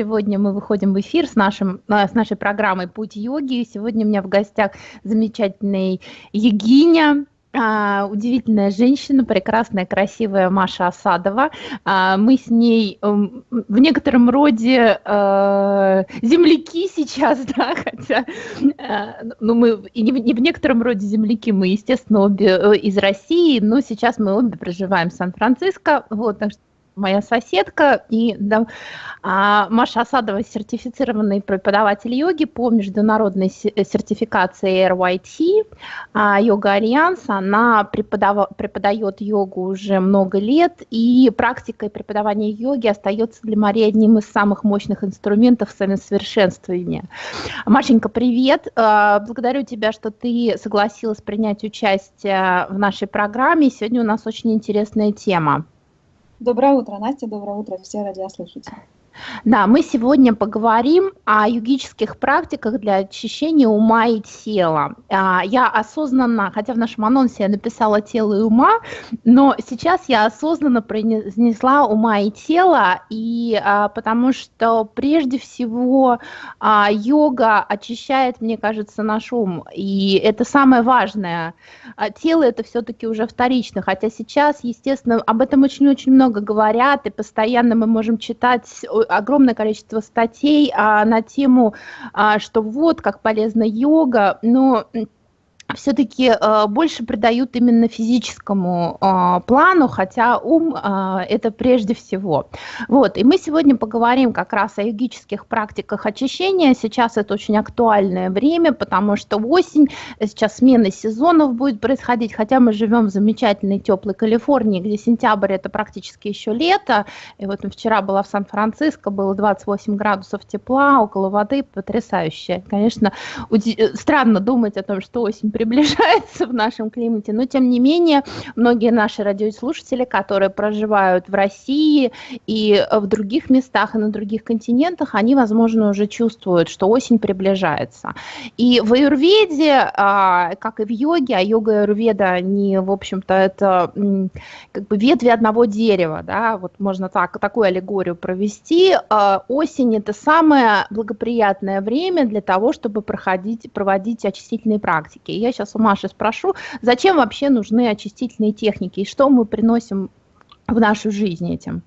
Сегодня мы выходим в эфир с, нашим, э, с нашей программой «Путь йоги». Сегодня у меня в гостях замечательный Егиня, а, удивительная женщина, прекрасная, красивая Маша Осадова. А, мы с ней эм, в некотором роде э, земляки сейчас, да, хотя, э, ну, мы и не, не в некотором роде земляки, мы, естественно, обе э, из России, но сейчас мы обе проживаем в Сан-Франциско, вот, так что моя соседка, и да, а, Маша Асадова сертифицированный преподаватель йоги по международной э, сертификации RYT, а, Йога Альянс, она преподав... преподает йогу уже много лет, и практика и преподавание йоги остается для Марии одним из самых мощных инструментов самосовершенствования. Машенька, привет! А, благодарю тебя, что ты согласилась принять участие в нашей программе. Сегодня у нас очень интересная тема. Доброе утро, Настя, доброе утро, все радиослушатели. Да, мы сегодня поговорим о йогических практиках для очищения ума и тела. А, я осознанно, хотя в нашем анонсе я написала тело и ума, но сейчас я осознанно произнесла ума и тело, и а, потому что прежде всего а, йога очищает, мне кажется, наш ум, и это самое важное. Тело это все-таки уже вторично, хотя сейчас, естественно, об этом очень-очень много говорят, и постоянно мы можем читать огромное количество статей а, на тему, а, что вот как полезна йога, но все-таки э, больше придают именно физическому э, плану, хотя ум э, это прежде всего. Вот, и мы сегодня поговорим как раз о йогических практиках очищения. Сейчас это очень актуальное время, потому что осень, сейчас смена сезонов будет происходить, хотя мы живем в замечательной теплой Калифорнии, где сентябрь это практически еще лето. И вот вчера была в Сан-Франциско, было 28 градусов тепла, около воды, потрясающе. Конечно, странно думать о том, что осень приближается в нашем климате, но тем не менее многие наши радиослушатели, которые проживают в России и в других местах и на других континентах, они, возможно, уже чувствуют, что осень приближается. И в аюрведе, а, как и в йоге, а йога и аюрведа, они, в общем-то, это как бы ветви одного дерева, да, вот можно так, такую аллегорию провести. А, осень – это самое благоприятное время для того, чтобы проходить, проводить очистительные практики. Я сейчас у Маши спрошу, зачем вообще нужны очистительные техники и что мы приносим в нашу жизнь этим?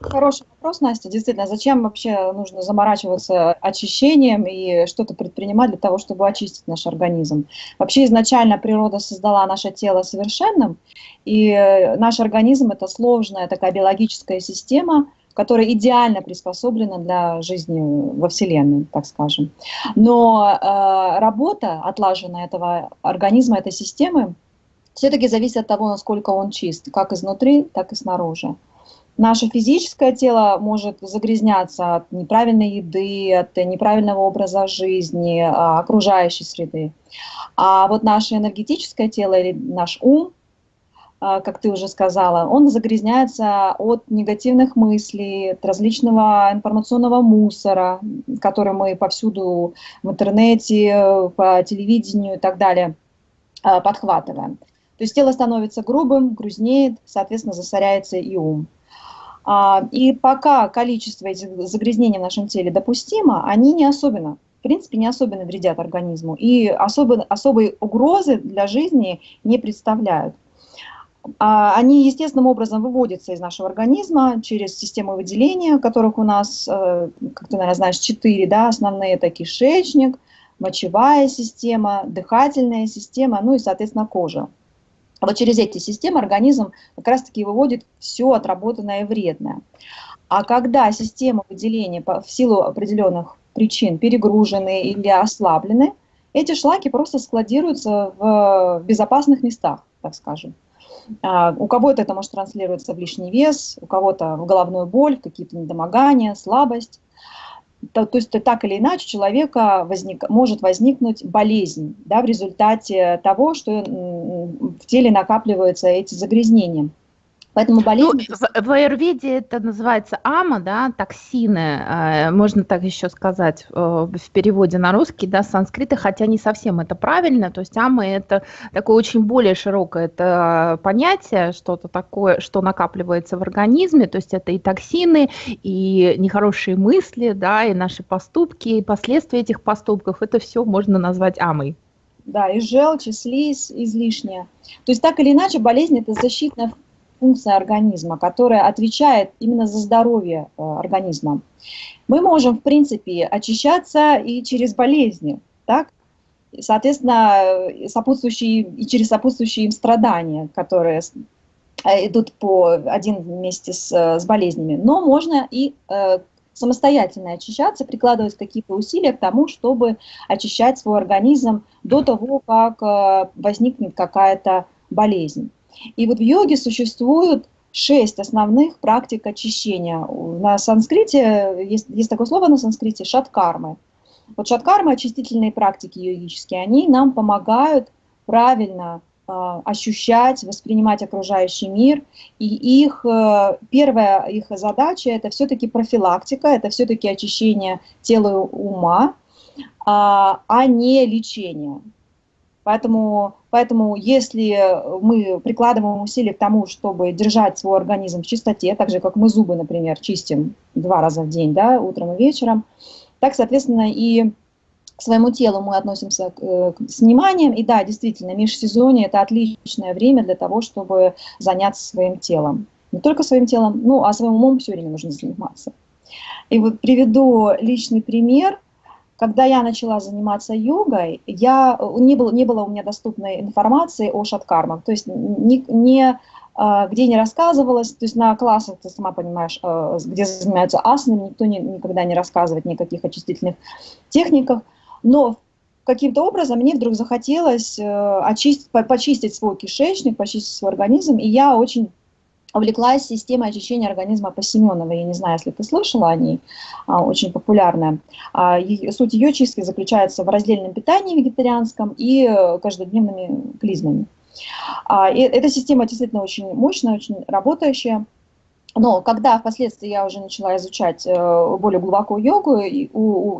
Хороший вопрос, Настя. Действительно, зачем вообще нужно заморачиваться очищением и что-то предпринимать для того, чтобы очистить наш организм? Вообще изначально природа создала наше тело совершенным, и наш организм – это сложная такая биологическая система – которая идеально приспособлена для жизни во Вселенной, так скажем. Но э, работа, отлаженная этого организма, этой системы, все-таки зависит от того, насколько он чист, как изнутри, так и снаружи. Наше физическое тело может загрязняться от неправильной еды, от неправильного образа жизни, а, окружающей среды. А вот наше энергетическое тело или наш ум как ты уже сказала, он загрязняется от негативных мыслей, от различного информационного мусора, который мы повсюду в интернете, по телевидению и так далее а, подхватываем. То есть тело становится грубым, грузнеет, соответственно, засоряется и ум. А, и пока количество этих загрязнений в нашем теле допустимо, они не особенно, в принципе, не особенно вредят организму и особо, особой угрозы для жизни не представляют. А, они естественным образом выводятся из нашего организма через систему выделения, которых у нас, э, как ты, наверное, знаешь, четыре, да, основные, это кишечник, мочевая система, дыхательная система, ну и, соответственно, кожа. Вот через эти системы организм как раз-таки выводит все отработанное и вредное. А когда система выделения в силу определенных причин перегружены или ослаблены, эти шлаки просто складируются в безопасных местах, так скажем. А, у кого-то это может транслироваться в лишний вес, у кого-то в головную боль, какие-то недомогания, слабость. То, то есть так или иначе у человека возник, может возникнуть болезнь да, в результате того, что в теле накапливаются эти загрязнения. Поэтому болезнь... Ну, в, в аюрведе это называется ама, да, токсины, э, можно так еще сказать э, в переводе на русский, да, санскрита, хотя не совсем это правильно, то есть ама это такое очень более широкое это понятие, что-то такое, что накапливается в организме, то есть это и токсины, и нехорошие мысли, да, и наши поступки, и последствия этих поступков, это все можно назвать амой. Да, и желчь, и слизь излишняя. То есть так или иначе болезнь это защитная функция организма, которая отвечает именно за здоровье э, организма. Мы можем, в принципе, очищаться и через болезни, так? соответственно, сопутствующие, и через сопутствующие им страдания, которые э, идут по один вместе с, с болезнями. Но можно и э, самостоятельно очищаться, прикладывать какие-то усилия к тому, чтобы очищать свой организм до того, как э, возникнет какая-то болезнь. И вот в йоге существует шесть основных практик очищения. На санскрите, есть, есть такое слово на санскрите, шаткармы. Вот шаткармы, очистительные практики йогические, они нам помогают правильно э, ощущать, воспринимать окружающий мир. И их, э, первая их задача – это все-таки профилактика, это все-таки очищение тела и ума, э, а не лечение. Поэтому, поэтому если мы прикладываем усилия к тому, чтобы держать свой организм в чистоте, так же, как мы зубы, например, чистим два раза в день, да, утром и вечером, так, соответственно, и к своему телу мы относимся к, с вниманием. И да, действительно, межсезонье – это отличное время для того, чтобы заняться своим телом. Не только своим телом, ну, а своим умом все время нужно заниматься. И вот приведу личный пример – когда я начала заниматься йогой, я, не, было, не было у меня доступной информации о шаткармах, то есть не, не, а, где не рассказывалось, то есть на классах, ты сама понимаешь, а, где занимаются асанами, никто не, никогда не рассказывает никаких очистительных техниках, но каким-то образом мне вдруг захотелось э, очистить, почистить свой кишечник, почистить свой организм, и я очень увлеклась системой очищения организма по Семеновой. Я не знаю, если ты слышала о ней, а, очень популярная. А, суть ее чистки заключается в раздельном питании вегетарианском и э, каждодневными клизмами. А, и эта система действительно очень мощная, очень работающая. Но когда впоследствии я уже начала изучать э, более глубоко йогу, и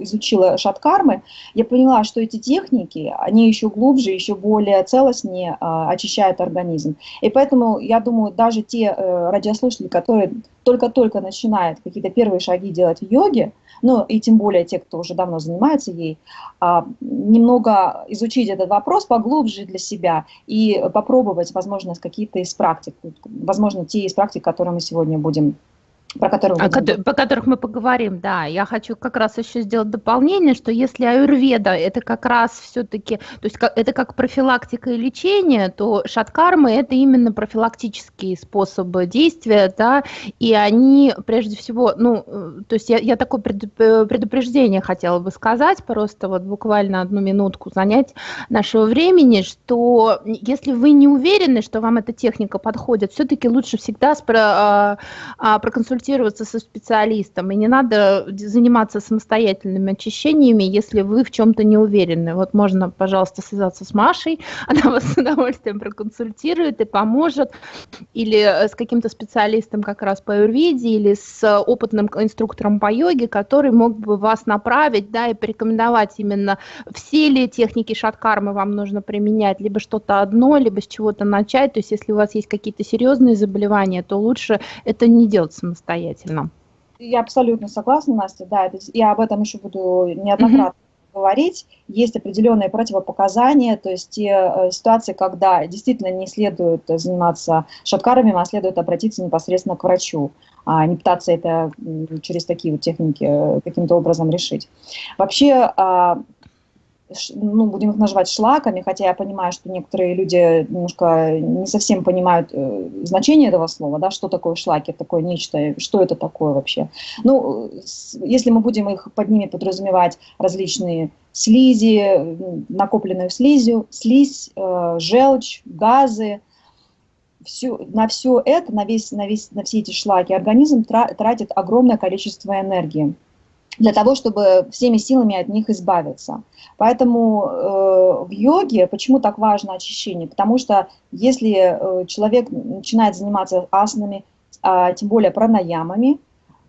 изучила шаткармы, я поняла, что эти техники, они еще глубже, еще более целостнее а, очищают организм. И поэтому, я думаю, даже те э, радиослушатели, которые только-только начинают какие-то первые шаги делать в йоге, ну и тем более те, кто уже давно занимается ей, а, немного изучить этот вопрос поглубже для себя и попробовать, возможно, какие-то из практик, возможно, те из практик, которые мы сегодня будем про которых, а, по которых мы поговорим, да. Я хочу как раз еще сделать дополнение, что если аюрведа это как раз все-таки, то есть это как профилактика и лечение, то шаткармы это именно профилактические способы действия, да, и они прежде всего, ну, э, то есть я, я такое предупреждение хотела бы сказать, просто вот буквально одну минутку занять нашего времени, что если вы не уверены, что вам эта техника подходит, все-таки лучше всегда спро, а, а, проконсультироваться консультироваться со специалистом, и не надо заниматься самостоятельными очищениями, если вы в чем-то не уверены. Вот можно, пожалуйста, связаться с Машей, она вас с удовольствием проконсультирует и поможет, или с каким-то специалистом как раз по аюрведе, или с опытным инструктором по йоге, который мог бы вас направить, да, и порекомендовать именно все ли техники шаткармы вам нужно применять, либо что-то одно, либо с чего-то начать. То есть если у вас есть какие-то серьезные заболевания, то лучше это не делать самостоятельно самостоятельно. Я абсолютно согласна, Настя, да, это, я об этом еще буду неоднократно mm-hmm. говорить. Есть определенные противопоказания, то есть те э, ситуации, когда действительно не следует заниматься шаткарами, а следует обратиться непосредственно к врачу, а не пытаться это через такие вот техники э, каким-то образом решить. Вообще, а, ну, будем их называть шлаками, хотя я понимаю, что некоторые люди немножко не совсем понимают э, значение этого слова, да, что такое шлаки, такое нечто, что это такое вообще. Ну, если мы будем их под ними подразумевать различные слизи, накопленную слизью, слизь, э, желчь, газы, все, на все это, на, весь, на, весь, на все эти шлаки организм тратит огромное количество энергии для того, чтобы всеми силами от них избавиться. Поэтому э, в йоге почему так важно очищение? Потому что если э, человек начинает заниматься асанами, а, тем более пранаямами,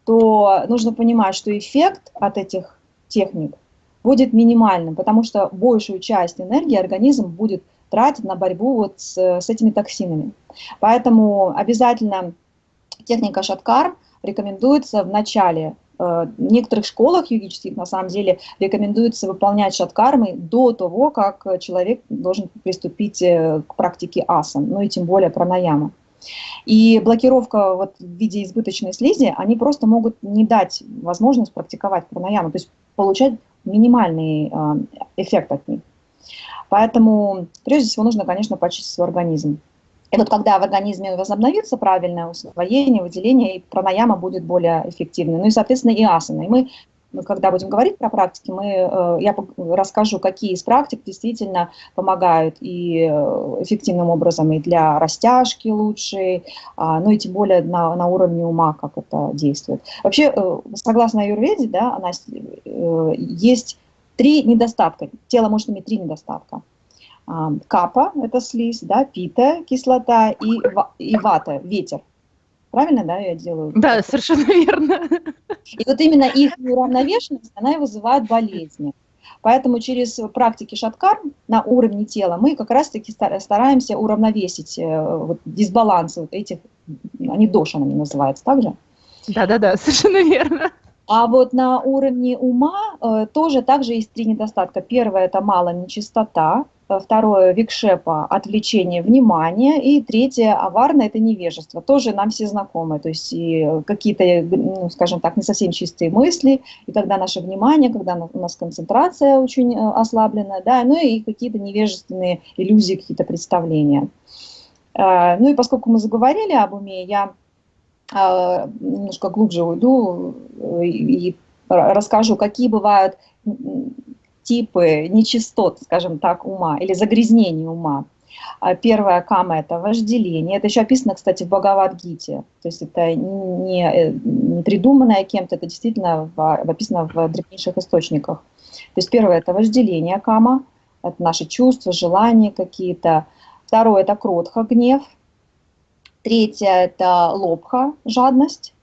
то нужно понимать, что эффект от этих техник будет минимальным, потому что большую часть энергии организм будет тратить на борьбу вот с, с этими токсинами. Поэтому обязательно техника шаткар рекомендуется в начале. Э, в некоторых школах йогических, на самом деле, рекомендуется выполнять шаткармы до того, как человек должен приступить э, к практике асан, ну и тем более пранаяма. И блокировка вот в виде избыточной слизи, они просто могут не дать возможность практиковать пранаяму, то есть получать минимальный э, эффект от них. Поэтому прежде всего нужно, конечно, почистить свой организм. И вот когда в организме возобновится правильное усвоение, выделение, и пранаяма будет более эффективной. Ну и, соответственно, и асана. И мы когда будем говорить про практики, мы, э, я расскажу, какие из практик действительно помогают и э, эффективным образом и для растяжки лучшей, а, ну и тем более на, на уровне ума, как это действует. Вообще, э, согласно аюрведе, да, она, есть три недостатка. Тело может иметь три недостатка. А, капа – это слизь, да, пита – кислота и, и вата – ветер. Правильно, да, я делаю? Да, совершенно верно. И вот именно их неуравновешенность, она и вызывает болезни. Поэтому через практики шаткар на уровне тела мы как раз-таки стараемся уравновесить э, вот, дисбалансы вот этих, они дошанами называются также? Да-да-да, совершенно верно. А вот на уровне ума э, тоже также есть три недостатка. Первое – это мало нечистота, второе – викшепа – отвлечение внимания, и третье – аварно – это невежество, тоже нам все знакомы, то есть какие-то, ну, скажем так, не совсем чистые мысли, и когда наше внимание, когда у нас концентрация очень э, ослабленная, да, ну и какие-то невежественные иллюзии, какие-то представления. Э, ну и поскольку мы заговорили об уме, я немножко глубже уйду и расскажу, какие бывают типы нечистот, скажем так, ума или загрязнений ума. А первая кама – это вожделение. Это еще описано, кстати, в Бхагавадгите. То есть это не, не придуманное кем-то, это действительно в, описано в древнейших источниках. То есть первое – это вожделение кама, это наши чувства, желания какие-то. Второе – это кротха, гнев. Третье – это лобха, жадность.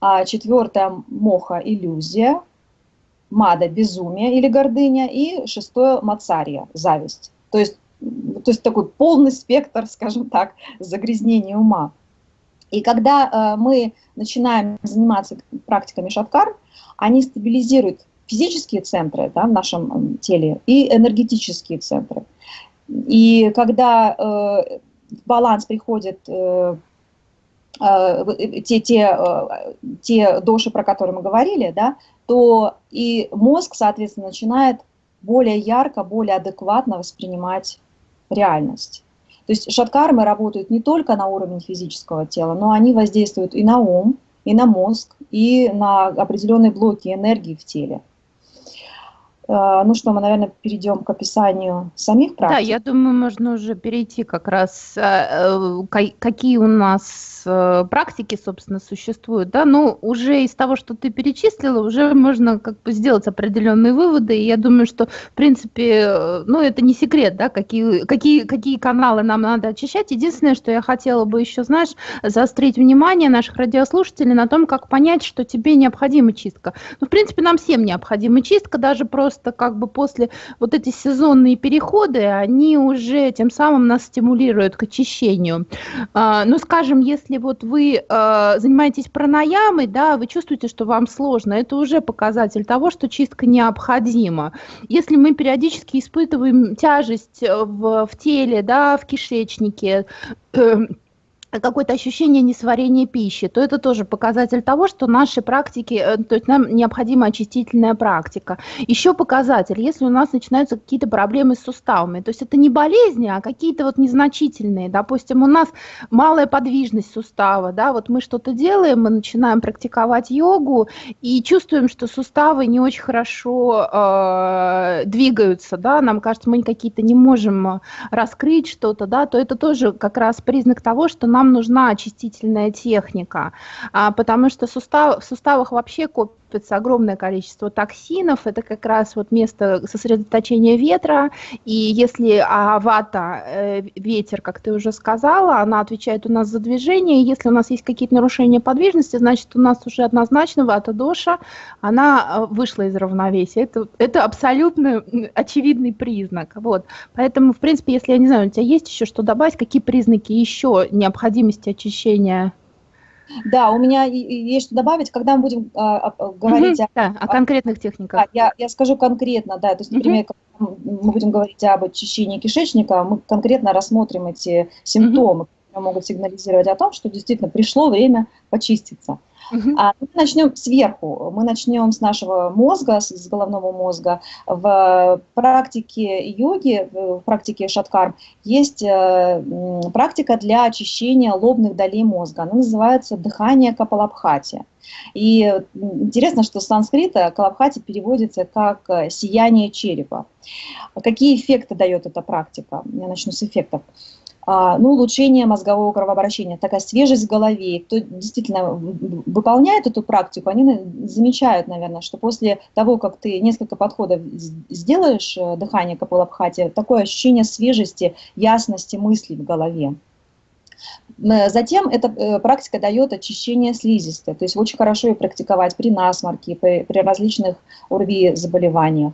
А четвертое – моха, иллюзия мада – безумие или гордыня, и шестое – мацария – зависть. То есть, то есть такой полный спектр, скажем так, загрязнения ума. И когда э, мы начинаем заниматься практиками шаткар, они стабилизируют физические центры да, в нашем теле и энергетические центры. И когда э, в баланс приходит э, те, те, э, те доши, про которые мы говорили, да, то и мозг, соответственно, начинает более ярко, более адекватно воспринимать реальность. То есть шаткармы работают не только на уровне физического тела, но они воздействуют и на ум, и на мозг, и на определенные блоки энергии в теле. Э, ну что, мы, наверное, перейдем к описанию самих практик. Да, я думаю, можно уже перейти как раз, э, э, какие у нас практики, собственно, существуют. Да? Ну, уже из того, что ты перечислила, уже можно как бы сделать определенные выводы. И я думаю, что, в принципе, ну, это не секрет, да, какие, какие, какие каналы нам надо очищать. Единственное, что я хотела бы еще, знаешь, заострить внимание наших радиослушателей на том, как понять, что тебе необходима чистка. Ну, в принципе, нам всем необходима чистка, даже просто просто как бы после вот эти сезонные переходы, они уже тем самым нас стимулируют к очищению. А, ну, скажем, если вот вы а, занимаетесь пранаямой, да, вы чувствуете, что вам сложно, это уже показатель того, что чистка необходима. Если мы периодически испытываем тяжесть в, в теле, да, в кишечнике, какое-то ощущение несварения пищи, то это тоже показатель того, что наши практики, э, то есть нам необходима очистительная практика. Еще показатель, если у нас начинаются какие-то проблемы с суставами, то есть это не болезни, а какие-то вот незначительные, допустим, у нас малая подвижность сустава, да, вот мы что-то делаем, мы начинаем практиковать йогу и чувствуем, что суставы не очень хорошо э, двигаются, да, нам кажется, мы какие-то не можем раскрыть что-то, да, то это тоже как раз признак того, что нам нам нужна очистительная техника, а, потому что сустав, в суставах вообще накапливается огромное количество токсинов, это как раз вот место сосредоточения ветра, и если а, вата, э, ветер, как ты уже сказала, она отвечает у нас за движение, если у нас есть какие-то нарушения подвижности, значит у нас уже однозначно вата доша, она э, вышла из равновесия. Это, это абсолютно очевидный признак. Вот. Поэтому, в принципе, если, я не знаю, у тебя есть еще что добавить, какие признаки еще необходимости очищения да, у меня есть что добавить, когда мы будем а, а, говорить угу, о, да, о конкретных техниках. Да, я, я скажу конкретно, да, то есть, например, угу. мы будем говорить об очищении кишечника, мы конкретно рассмотрим эти симптомы, угу. которые могут сигнализировать о том, что действительно пришло время почиститься. Uh-huh. А, мы начнем сверху, мы начнем с нашего мозга, с, головного мозга. В практике йоги, в практике шаткар, есть э, практика для очищения лобных долей мозга. Она называется дыхание капалабхати. И интересно, что с санскрита калабхати переводится как э, сияние черепа. Какие эффекты дает эта практика? Я начну с эффектов. А, ну, улучшение мозгового кровообращения, такая свежесть в голове. Кто действительно выполняет эту практику, они замечают, наверное, что после того, как ты несколько подходов сделаешь э, дыхание капалабхати, такое ощущение свежести, ясности мыслей в голове. Затем эта э, практика дает очищение слизистой, то есть очень хорошо ее практиковать при насморке, при, различных ОРВИ заболеваниях.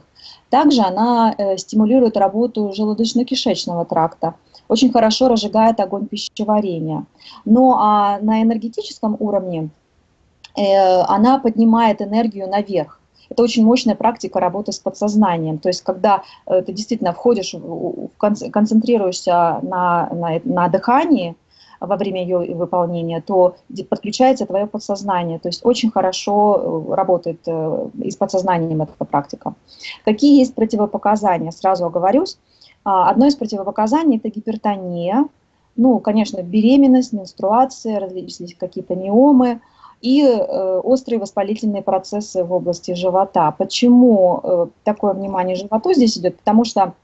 Также она э, стимулирует работу желудочно-кишечного тракта, очень хорошо разжигает огонь пищеварения. Ну а на энергетическом уровне э, она поднимает энергию наверх. Это очень мощная практика работы с подсознанием. То есть, когда э, ты действительно входишь, концентрируешься на, на, на дыхании во время ее выполнения, то подключается твое подсознание. То есть очень хорошо э, работает и с подсознанием эта практика. Какие есть противопоказания? Сразу оговорюсь. А, одно из противопоказаний – это гипертония, ну, конечно, беременность, менструация, различные какие-то миомы и э, острые воспалительные процессы в области живота. Почему э, такое внимание животу здесь идет? Потому что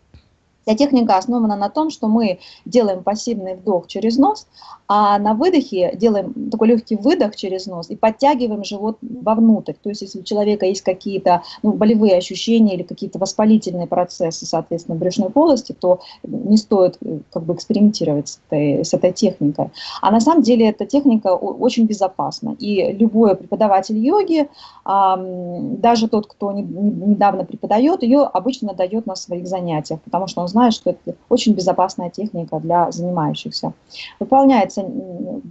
Вся техника основана на том, что мы делаем пассивный вдох через нос, а на выдохе делаем такой легкий выдох через нос и подтягиваем живот вовнутрь. То есть если у человека есть какие-то ну, болевые ощущения или какие-то воспалительные процессы, соответственно, брюшной полости, то не стоит э, как бы экспериментировать с этой, с этой техникой. А на самом деле эта техника очень безопасна. И любой преподаватель йоги, даже тот, кто недавно преподает, ее обычно дает на своих занятиях, потому что он знает, что это очень безопасная техника для занимающихся. Выполняется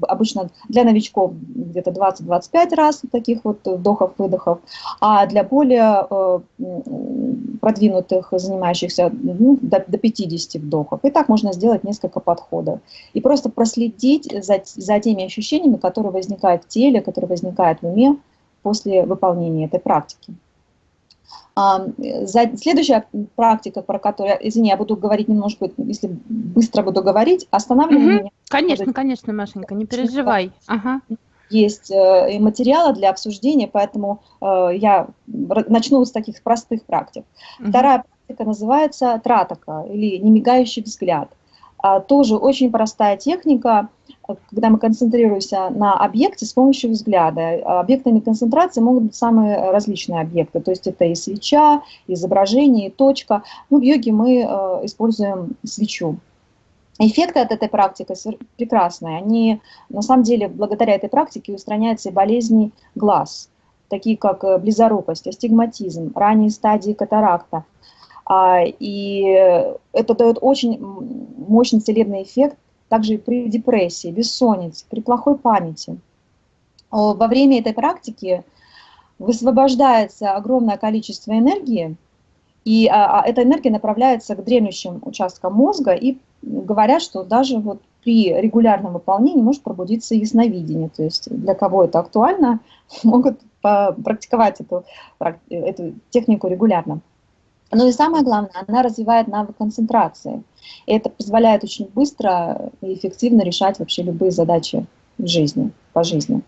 обычно для новичков где-то 20-25 раз таких вот вдохов-выдохов, а для более э, продвинутых занимающихся ну, до, до 50 вдохов. И так можно сделать несколько подходов. И просто проследить за, за теми ощущениями, которые возникают в теле, которые возникают в уме после выполнения этой практики. Следующая практика, про которую, извини, я буду говорить немножко, если быстро буду говорить, останавливаю угу. меня. Конечно, вот, конечно, Машенька, не переживай. Ага. Есть э, материалы для обсуждения, поэтому э, я начну с таких простых практик. Угу. Вторая практика называется тратака или немигающий взгляд. А, тоже очень простая техника – когда мы концентрируемся на объекте с помощью взгляда. Объектами концентрации могут быть самые различные объекты, то есть это и свеча, и изображение, и точка. Ну, в йоге мы э, используем свечу. Эффекты от этой практики прекрасные. Они, на самом деле, благодаря этой практике устраняются и болезни глаз, такие как э, близорукость, астигматизм, ранние стадии катаракта. А, и это дает очень мощный целебный эффект также при депрессии, бессоннице, при плохой памяти. Во время этой практики высвобождается огромное количество энергии, и а, а, эта энергия направляется к дремлющим участкам мозга, и говорят, что даже вот при регулярном выполнении может пробудиться ясновидение. То есть для кого это актуально, могут практиковать эту, эту технику регулярно. Ну и самое главное, она развивает навык концентрации. И это позволяет очень быстро и эффективно решать вообще любые задачи в жизни, по жизни.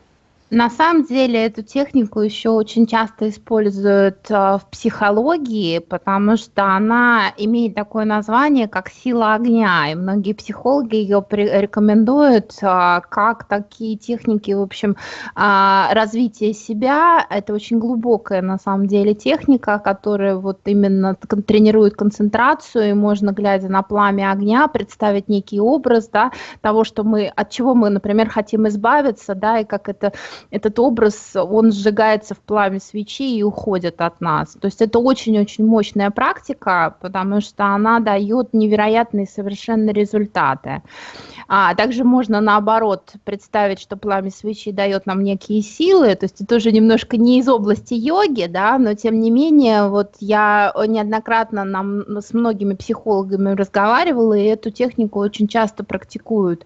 На самом деле эту технику еще очень часто используют э, в психологии, потому что она имеет такое название, как сила огня, и многие психологи ее рекомендуют э, как такие техники, в общем, э, развития себя. Это очень глубокая на самом деле техника, которая вот именно тренирует концентрацию, и можно, глядя на пламя огня, представить некий образ да, того, что мы, от чего мы, например, хотим избавиться, да, и как это этот образ, он сжигается в пламя свечи и уходит от нас. То есть это очень-очень мощная практика, потому что она дает невероятные совершенно результаты. А также можно наоборот представить, что пламя свечи дает нам некие силы, то есть это уже немножко не из области йоги, да, но тем не менее, вот я неоднократно нам с многими психологами разговаривала, и эту технику очень часто практикуют.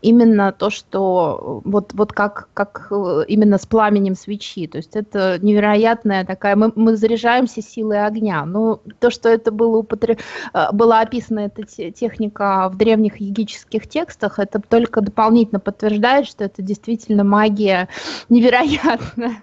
Именно то, что вот, вот как, как именно с пламенем свечи, то есть это невероятная такая, мы, мы заряжаемся силой огня. Но то, что это было, употреб... Э, была описана эта техника в древних текстах, текстах, это только дополнительно подтверждает, что это действительно магия невероятная.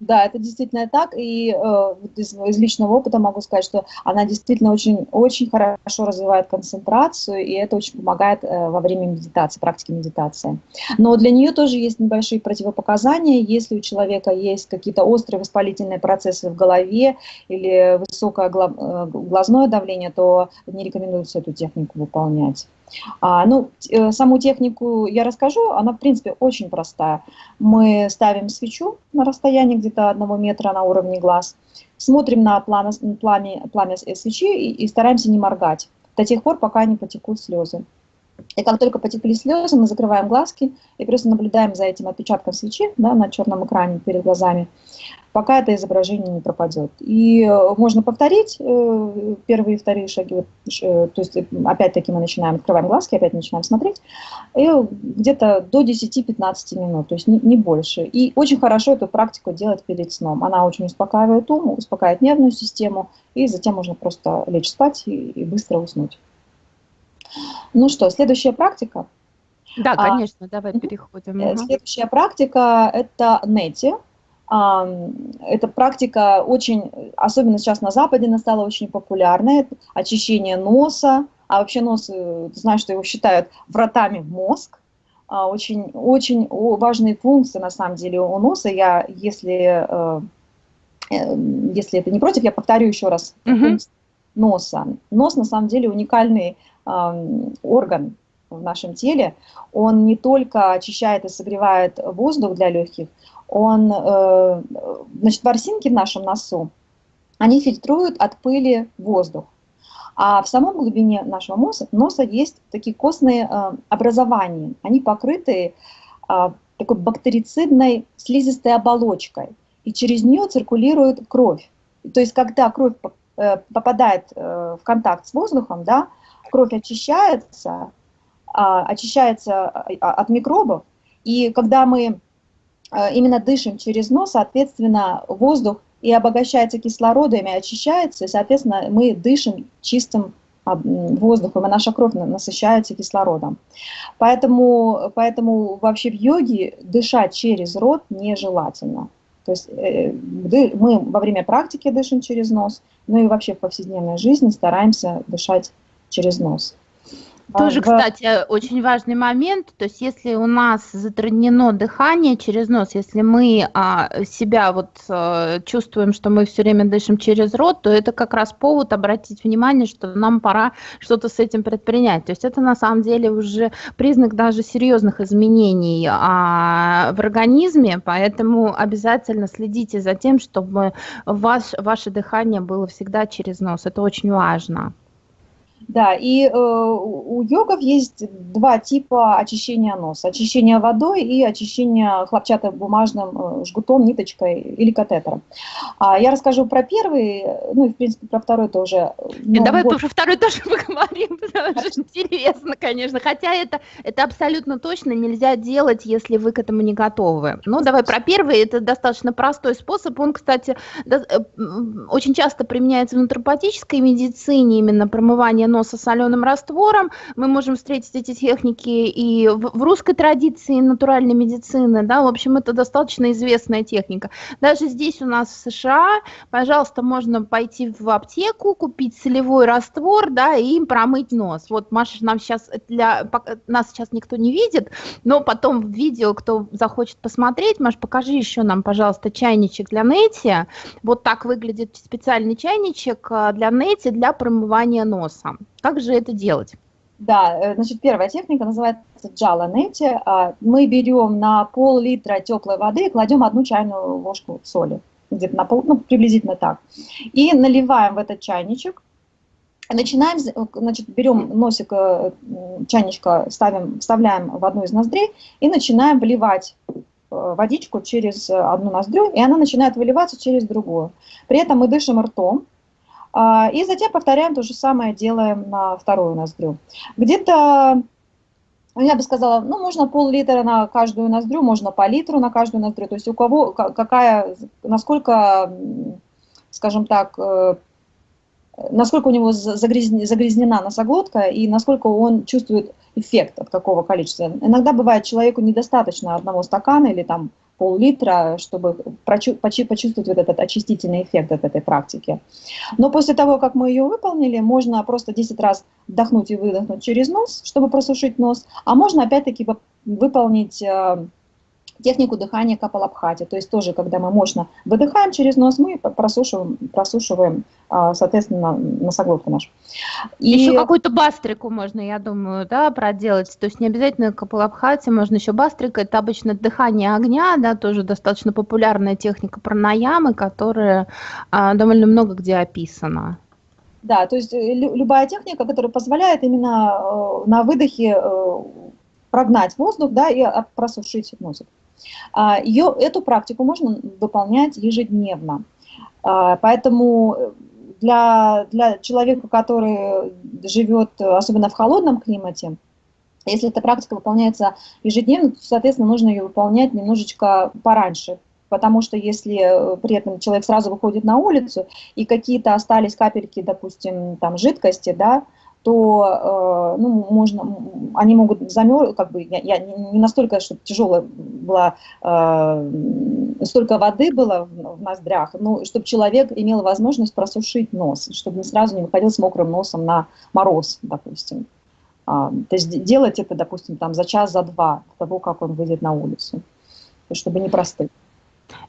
Да, это действительно так, и э, из, из личного опыта могу сказать, что она действительно очень, очень хорошо развивает концентрацию, и это очень помогает э, во время медитации, практики медитации. Но для нее тоже есть небольшие противопоказания, если у человека есть какие-то острые воспалительные процессы в голове или высокое э, глазное давление, то не рекомендуется эту технику выполнять. А, ну, э, саму технику я расскажу, она, в принципе, очень простая. Мы ставим свечу на расстоянии где-то одного метра на уровне глаз, смотрим на пламя, пламя, пламя свечи и, и стараемся не моргать до тех пор, пока не потекут слезы. И как только потекли слезы, мы закрываем глазки и просто наблюдаем за этим отпечатком свечи да, на черном экране перед глазами, пока это изображение не пропадет. И э, можно повторить э, первые и вторые шаги, э, то есть опять-таки мы начинаем, открываем глазки, опять начинаем смотреть, и где-то до 10-15 минут, то есть не, не больше. И очень хорошо эту практику делать перед сном. Она очень успокаивает ум, успокаивает нервную систему, и затем можно просто лечь спать и, и быстро уснуть. Ну что, следующая практика. Да, а, конечно, а, давай переходим. Угу. Следующая практика – это нети. А, эта практика очень, особенно сейчас на Западе, она стала очень популярной. Это очищение носа, а вообще нос, э, ты знаешь, что его считают вратами в мозг. А, очень, очень важные функции, на самом деле, у носа. Я, если, э, если это не против, я повторю еще раз. Угу. Носа. Нос, на самом деле, уникальный орган в нашем теле, он не только очищает и согревает воздух для легких, он, э, значит, ворсинки в нашем носу, они фильтруют от пыли воздух. А в самом глубине нашего носа, носа есть такие костные э, образования. Они покрыты э, такой бактерицидной слизистой оболочкой. И через нее циркулирует кровь. То есть, когда кровь попадает в контакт с воздухом, да, кровь очищается, а, очищается а, от микробов, и когда мы а, именно дышим через нос, соответственно, воздух и обогащается кислородом, и очищается, и, соответственно, мы дышим чистым воздухом, и наша кровь насыщается кислородом. Поэтому, поэтому вообще в йоге дышать через рот нежелательно. То есть э, мы во время практики дышим через нос, ну и вообще в повседневной жизни стараемся дышать через нос. Тоже, кстати, очень важный момент. То есть, если у нас затруднено дыхание через нос, если мы а, себя вот а, чувствуем, что мы все время дышим через рот, то это как раз повод обратить внимание, что нам пора что-то с этим предпринять. То есть, это на самом деле уже признак даже серьезных изменений а, в организме, поэтому обязательно следите за тем, чтобы ваш, ваше дыхание было всегда через нос. Это очень важно. Да, и э, у йогов есть два типа очищения носа. Очищение водой и очищение хлопчатобумажным э, жгутом, ниточкой или катетером. А я расскажу про первый, ну и в принципе про второй тоже. Ну, Давай вот. про второй тоже поговорим, потому что интересно, конечно. Хотя это, это абсолютно точно нельзя делать, если вы к этому не готовы. Ну, давай про первый, это достаточно простой способ. Он, кстати, э, очень часто применяется в натуропатической медицине, именно промывание носа соленым раствором. Мы можем встретить эти техники и в, в русской традиции натуральной медицины, да, в общем, это достаточно известная техника. Даже здесь у нас в США, пожалуйста, можно пойти в аптеку, купить солевой раствор, да, и им промыть нос. Вот Маша нам сейчас, для, нас сейчас никто не видит, но потом в видео, кто захочет посмотреть, Маш, покажи еще нам, пожалуйста, чайничек для Нети. Вот так выглядит специальный чайничек э, для Нети для промывания носа. Как же это делать? Да, э, значит, первая техника называется джала нети. Мы берем на пол-литра теплой воды и кладем одну чайную ложку соли, где-то на пол, ну, приблизительно так. И наливаем в этот чайничек, начинаем, значит, берем носик э, чайничка, ставим, вставляем в одну из ноздрей и начинаем вливать э, водичку через одну ноздрю, и она начинает выливаться через другую. При этом мы дышим ртом, и затем повторяем то же самое, делаем на вторую ноздрю. Где-то, я бы сказала, ну, можно пол-литра на каждую ноздрю, можно по литру на каждую ноздрю. То есть у кого, какая, насколько, скажем так, э, насколько у него загрязнена носоглотка и насколько он чувствует эффект от какого количества. Иногда бывает человеку недостаточно одного стакана или там пол-литра, чтобы почувствовать вот этот очистительный эффект от этой практики. Но после того, как мы ее выполнили, можно просто 10 раз вдохнуть и выдохнуть через нос, чтобы просушить нос, а можно опять-таки выполнить э, технику дыхания капалабхати, то есть тоже, когда мы мощно выдыхаем через нос, мы просушиваем, просушиваем а, соответственно, носоглотку нашу. И... Еще какую-то бастрику можно, я думаю, да, проделать, то есть не обязательно капалабхати, можно еще бастрика, это обычно дыхание огня, да, тоже достаточно популярная техника пранаямы, которая а, довольно много где описана. Да, то есть э, любая техника, которая позволяет именно э, на выдохе э, прогнать воздух, да, и просушить носик. А, Ее, эту практику можно выполнять ежедневно. А, поэтому для, для человека, который живет, особенно в холодном климате, если эта практика выполняется ежедневно, то, соответственно, нужно ее выполнять немножечко пораньше, потому что если при этом человек сразу выходит на улицу, и какие-то остались капельки, допустим, там жидкости, да, то э, ну, можно, они могут замерзнуть, как бы, я, я не настолько, чтобы тяжелая была, э, столько воды было в, ноздрях, но чтобы человек имел возможность просушить нос, чтобы не сразу не выходил с мокрым носом на мороз, допустим. А, то есть делать это, допустим, там за час, за два до того, как он выйдет на улицу, чтобы не простыть.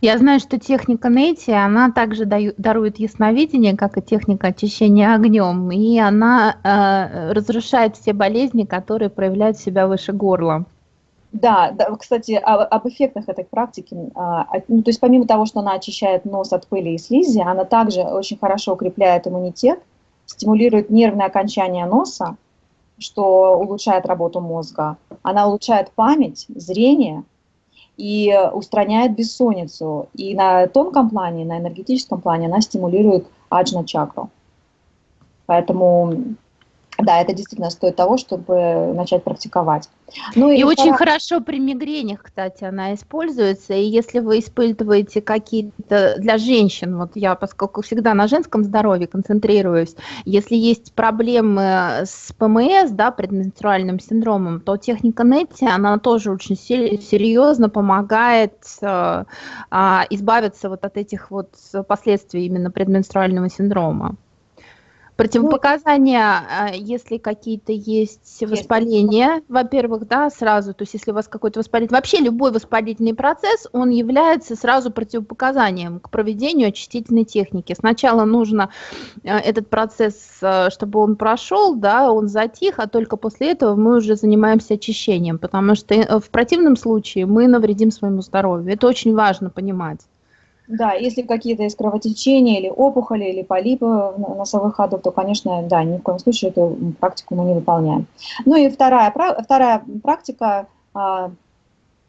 Я знаю, что техника Нейти, она также даю, дарует ясновидение, как и техника очищения огнем, и она э, разрушает все болезни, которые проявляют себя выше горла. Да, да кстати, об, об эффектах этой практики, а, ну, то есть помимо того, что она очищает нос от пыли и слизи, она также очень хорошо укрепляет иммунитет, стимулирует нервное окончание носа, что улучшает работу мозга. Она улучшает память, зрение – и устраняет бессонницу. И на тонком плане, на энергетическом плане она стимулирует аджна чакру. Поэтому да, это действительно стоит того, чтобы начать практиковать. Ну, и и очень хорошо при мигренях, кстати, она используется. И если вы испытываете какие-то для женщин, вот я, поскольку всегда на женском здоровье концентрируюсь, если есть проблемы с ПМС, да, предменструальным синдромом, то техника Нетти, она тоже очень серьезно помогает э, э, избавиться вот от этих вот последствий именно предменструального синдрома. Противопоказания, а, если какие-то есть воспаления, во-первых, да, сразу, то есть если у вас какой-то воспалительный, вообще любой воспалительный процесс, он является сразу противопоказанием к проведению очистительной техники. Сначала нужно а, этот процесс, а, чтобы он прошел, да, он затих, а только после этого мы уже занимаемся очищением, потому что э, в противном случае мы навредим своему здоровью. Это очень важно понимать. Да, если какие-то есть кровотечения или опухоли, или полипы носовых ходов, то, конечно, да, ни в коем случае эту практику мы не выполняем. Ну и вторая, вторая практика, а,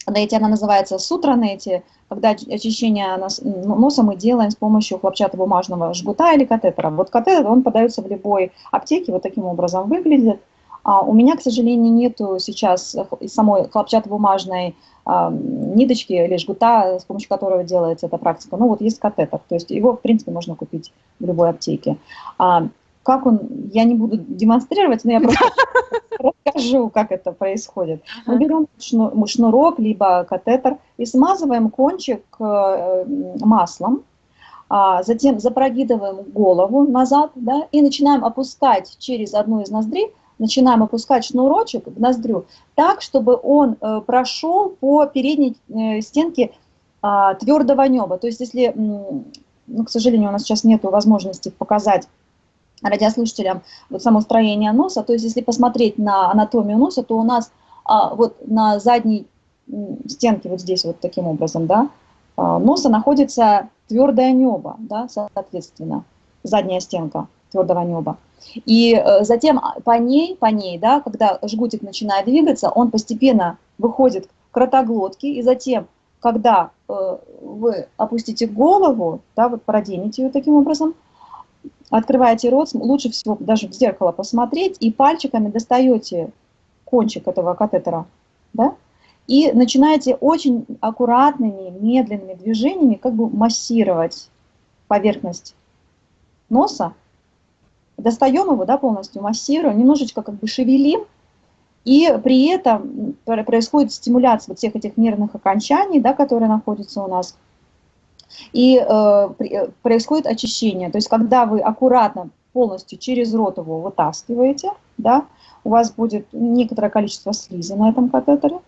на она называется сутранети, когда очищение носа мы делаем с помощью хлопчатобумажного жгута или катетера. Вот катетер, он подается в любой аптеке, вот таким образом выглядит. А у меня, к сожалению, нету сейчас самой хлопчатобумажной ниточки или жгута, с помощью которого делается эта практика. Ну вот есть катетер, то есть его, в принципе, можно купить в любой аптеке. А, как он, я не буду демонстрировать, но я просто расскажу, как это происходит. Мы берем шнурок, либо катетер и смазываем кончик э, маслом, а затем запрогидываем голову назад, да, и начинаем опускать через одну из ноздрей, начинаем опускать шнурочек в ноздрю так, чтобы он э, прошел по передней э, стенке а, твердого неба. То есть если, ну, к сожалению, у нас сейчас нет возможности показать радиослушателям вот само строение носа, то есть если посмотреть на анатомию носа, то у нас а, вот на задней стенке, вот здесь вот таким образом, да, а, носа находится твердое небо, да, соответственно, задняя стенка твердого неба. И э, затем по ней, по ней, да, когда жгутик начинает двигаться, он постепенно выходит к ротоглотке, и затем, когда э, вы опустите голову, да, вот проденете ее таким образом, открываете рот, лучше всего даже в зеркало посмотреть, и пальчиками достаете кончик этого катетера, да, и начинаете очень аккуратными, медленными движениями как бы массировать поверхность носа, достаем его, да, полностью массируем, немножечко как бы шевелим, и при этом происходит стимуляция вот всех этих нервных окончаний, да, которые находятся у нас, и э, э, происходит очищение. То есть когда вы аккуратно полностью через рот его вытаскиваете, да, у вас будет некоторое количество слизи на этом катетере,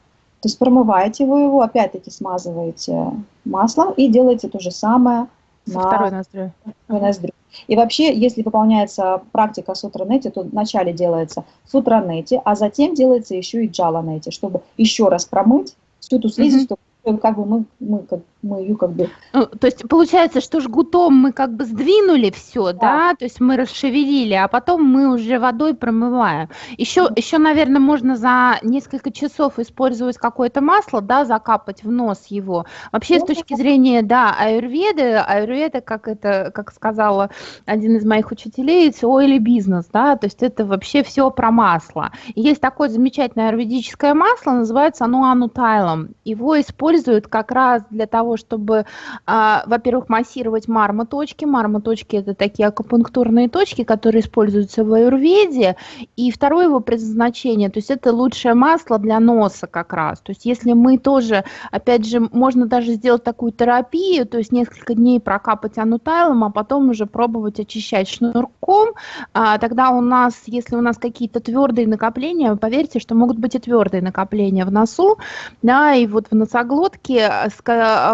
то есть промываете вы его, опять-таки смазываете маслом и делаете то же самое на второй ноздрю. ноздрю. И вообще, если выполняется практика сутранете, то вначале делается сутранете, а затем делается еще и джаланете, чтобы еще раз промыть всю ту слизь, mm-hmm. чтобы как бы мы, мы, как, мы ее как бы... Ну, то есть получается, что жгутом мы как бы сдвинули все, да. да, то есть мы расшевелили, а потом мы уже водой промываем. Еще, mm-hmm. еще, наверное, можно за несколько часов использовать какое-то масло, да, закапать в нос его. Вообще, mm-hmm. с точки зрения, да, аюрведы, аюрведа, как это, как сказала один из моих учителей, это oily бизнес, да, то есть это вообще все про масло. И есть такое замечательное аюрведическое масло, называется оно анутайлом. Его используют как раз для того, чтобы, а, во-первых, массировать мармоточки. Мармоточки – это такие акупунктурные точки, которые используются в аюрведе. И второе его предназначение, то есть это лучшее масло для носа как раз. То есть если мы тоже, опять же, можно даже сделать такую терапию, то есть несколько дней прокапать анутайлом, а потом уже пробовать очищать шнурком, а, тогда у нас, если у нас какие-то твердые накопления, поверьте, что могут быть и твердые накопления в носу, да, и вот в носоглотке, э, э,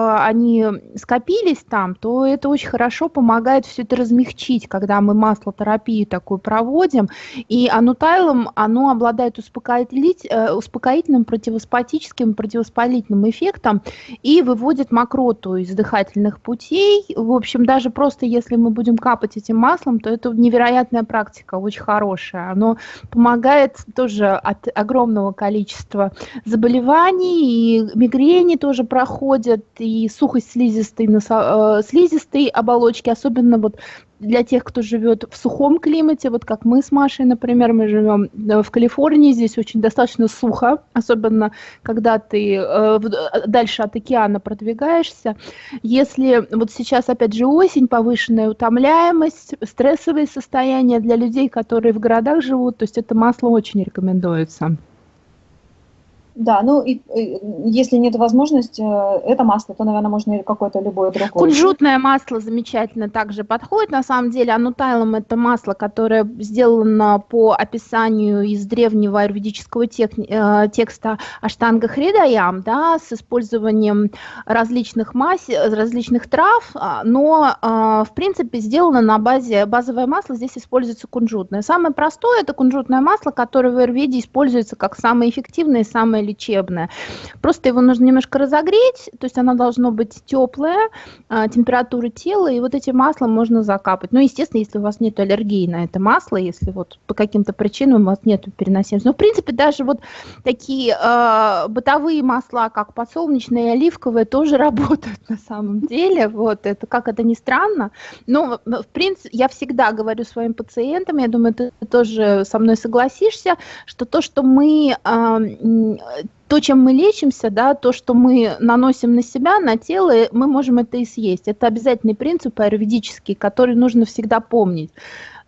они скопились там, то это очень хорошо помогает все это размягчить, когда мы маслотерапию такую проводим. И анутайлом, оно обладает э, успокоительным, противоспатическим, противовоспалительным эффектом и выводит мокроту из дыхательных путей. В общем, даже просто если мы будем капать этим маслом, то это невероятная практика, очень хорошая. Оно помогает тоже от огромного количества заболеваний и мигрени тоже проходят, и сухость слизистой, носо, э, слизистой оболочки, особенно вот для тех, кто живет в сухом климате, вот как мы с Машей, например, мы живем э, в Калифорнии, здесь очень достаточно сухо, особенно когда ты э, дальше от океана продвигаешься. Если вот сейчас, опять же, осень, повышенная утомляемость, стрессовые состояния для людей, которые в городах живут, то есть это масло очень рекомендуется. Да, ну и, и если нет возможности, э, это масло, то, наверное, можно и какое-то любое другое. Кунжутное масло замечательно также подходит. На самом деле, анутайлом это масло, которое сделано по описанию из древнего аюрведического тек, э, текста Аштанга Хридаям, да, с использованием различных мас, различных трав, а, но, э, в принципе, сделано на базе базовое масло, здесь используется кунжутное. Самое простое это кунжутное масло, которое в аюрведе используется как самое эффективное и самое лечебное. Просто его нужно немножко разогреть, то есть оно должно быть теплое, а, температура тела, и вот этим маслом можно закапать. Ну, естественно, если у вас нет аллергии на это масло, если вот по каким-то причинам у вас нет переносимости. Но, в принципе, даже вот такие э, бытовые масла, как подсолнечное и оливковое, тоже работают на самом деле. Вот, это как это ни странно. Но, в принципе, я всегда говорю своим пациентам, я думаю, ты тоже со мной согласишься, что то, что мы то, чем мы лечимся, да, то, что мы наносим на себя, на тело, мы можем это и съесть. Это обязательный принцип аюрведический, который нужно всегда помнить.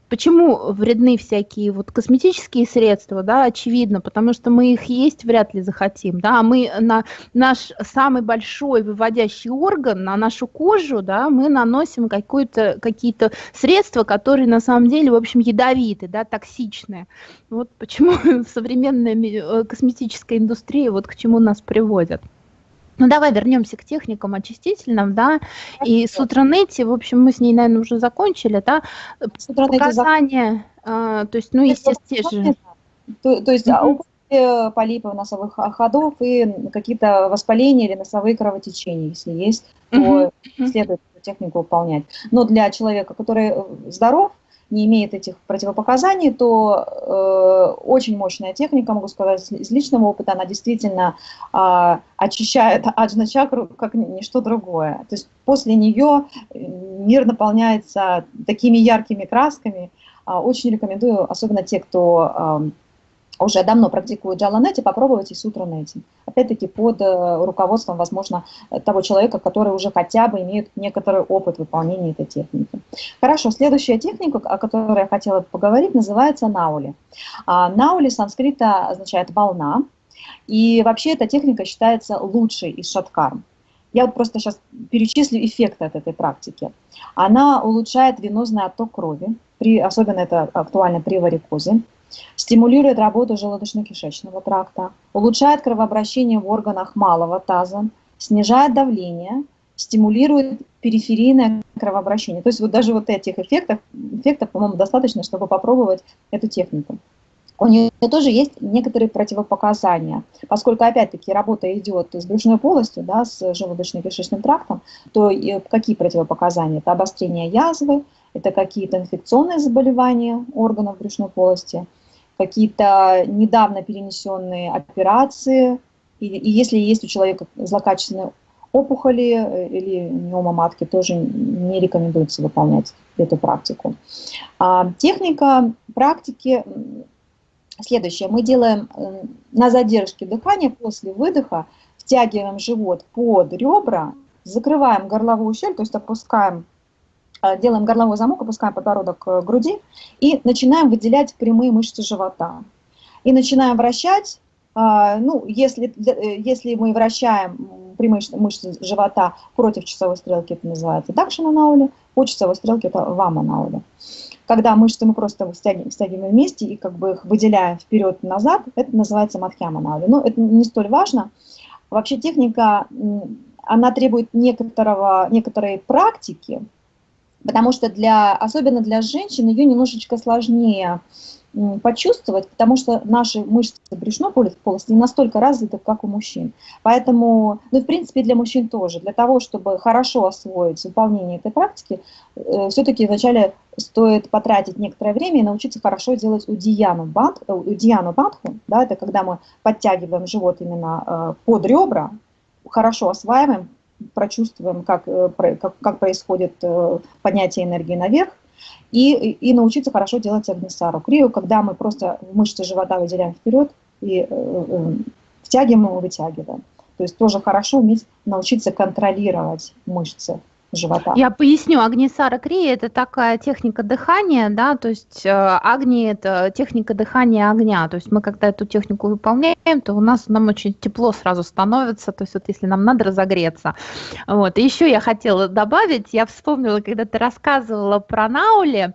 Почему вредны всякие вот косметические средства, да, очевидно, потому что мы их есть вряд ли захотим, да, а мы на наш самый большой выводящий орган, на нашу кожу, да, мы наносим какие-то средства, которые на самом деле, в общем, ядовиты, да, токсичные. Вот почему современная э, косметическая индустрия вот к чему нас приводит. Ну, давай вернемся к техникам очистительным, да, и Сутранете, в общем, мы с ней, наверное, уже закончили, да, показания, а, то есть, ну, естественно, те же. То, то есть, mm -hmm. полипов носовых ходов и какие-то воспаления или носовые кровотечения, если есть, то mm -hmm. следует эту технику выполнять. Но для человека, который здоров, не имеет этих противопоказаний, то э, очень мощная техника, могу сказать из личного опыта, она действительно э, очищает аджна-чакру как ничто другое. То есть после нее мир наполняется такими яркими красками. Э, очень рекомендую, особенно те, кто... Э, уже давно практикуют джаланете, попробовать и сутранете. Опять-таки под э, руководством, возможно, того человека, который уже хотя бы имеет некоторый опыт выполнения этой техники. Хорошо, следующая техника, о которой я хотела поговорить, называется наули. Наули санскрита означает «волна», и вообще эта техника считается лучшей из шаткар. Я вот просто сейчас перечислю эффекты от этой практики. Она улучшает венозный отток крови, при, особенно это актуально при варикозе стимулирует работу желудочно-кишечного тракта, улучшает кровообращение в органах малого таза, снижает давление, стимулирует периферийное кровообращение. То есть вот даже вот этих эффектов, эффектов, по-моему, достаточно, чтобы попробовать эту технику. У нее тоже есть некоторые противопоказания. Поскольку, опять-таки, работа идет с брюшной полостью, да, с желудочно-кишечным трактом, то какие противопоказания? Это обострение язвы, это какие-то инфекционные заболевания органов брюшной полости, какие-то недавно перенесенные операции, и, и если есть у человека злокачественные опухоли э, или миома матки, тоже не рекомендуется выполнять эту практику. А, техника практики следующая. Мы делаем э, на задержке дыхания после выдоха, втягиваем живот под ребра, закрываем горловую щель, то есть опускаем делаем горловой замок, опускаем подбородок к груди и начинаем выделять прямые мышцы живота. И начинаем вращать, э, ну, если, э, если мы вращаем прямые мышцы живота против часовой стрелки, это называется дакшина наули, по часовой стрелке это вама наули. Когда мышцы мы просто стягиваем, стягиваем вместе и как бы их выделяем вперед-назад, это называется мадхьяма наули. Но это не столь важно. Вообще техника, она требует некоторого, некоторой практики, потому что для, особенно для женщин ее немножечко сложнее почувствовать, потому что наши мышцы брюшной полости не настолько развиты, как у мужчин. Поэтому, ну, в принципе, для мужчин тоже. Для того, чтобы хорошо освоить выполнение этой практики, э, все-таки вначале стоит потратить некоторое время и научиться хорошо делать удияну, банд, э, удияну бандху. Да, это когда мы подтягиваем живот именно э, под ребра, хорошо осваиваем, прочувствуем, как, э, как, как происходит э, поднятие энергии наверх, и, и научиться хорошо делать агнисару крию, когда мы просто мышцы живота выделяем вперед и э, втягиваем и вытягиваем. То есть тоже хорошо уметь научиться контролировать мышцы живота. Я поясню, Агнисара Крия – это такая техника дыхания, да, то есть э, Агни – это техника дыхания огня, то есть мы когда эту технику выполняем, то у нас нам очень тепло сразу становится, то есть вот если нам надо разогреться. Вот. И еще я хотела добавить, я вспомнила, когда ты рассказывала про Наули,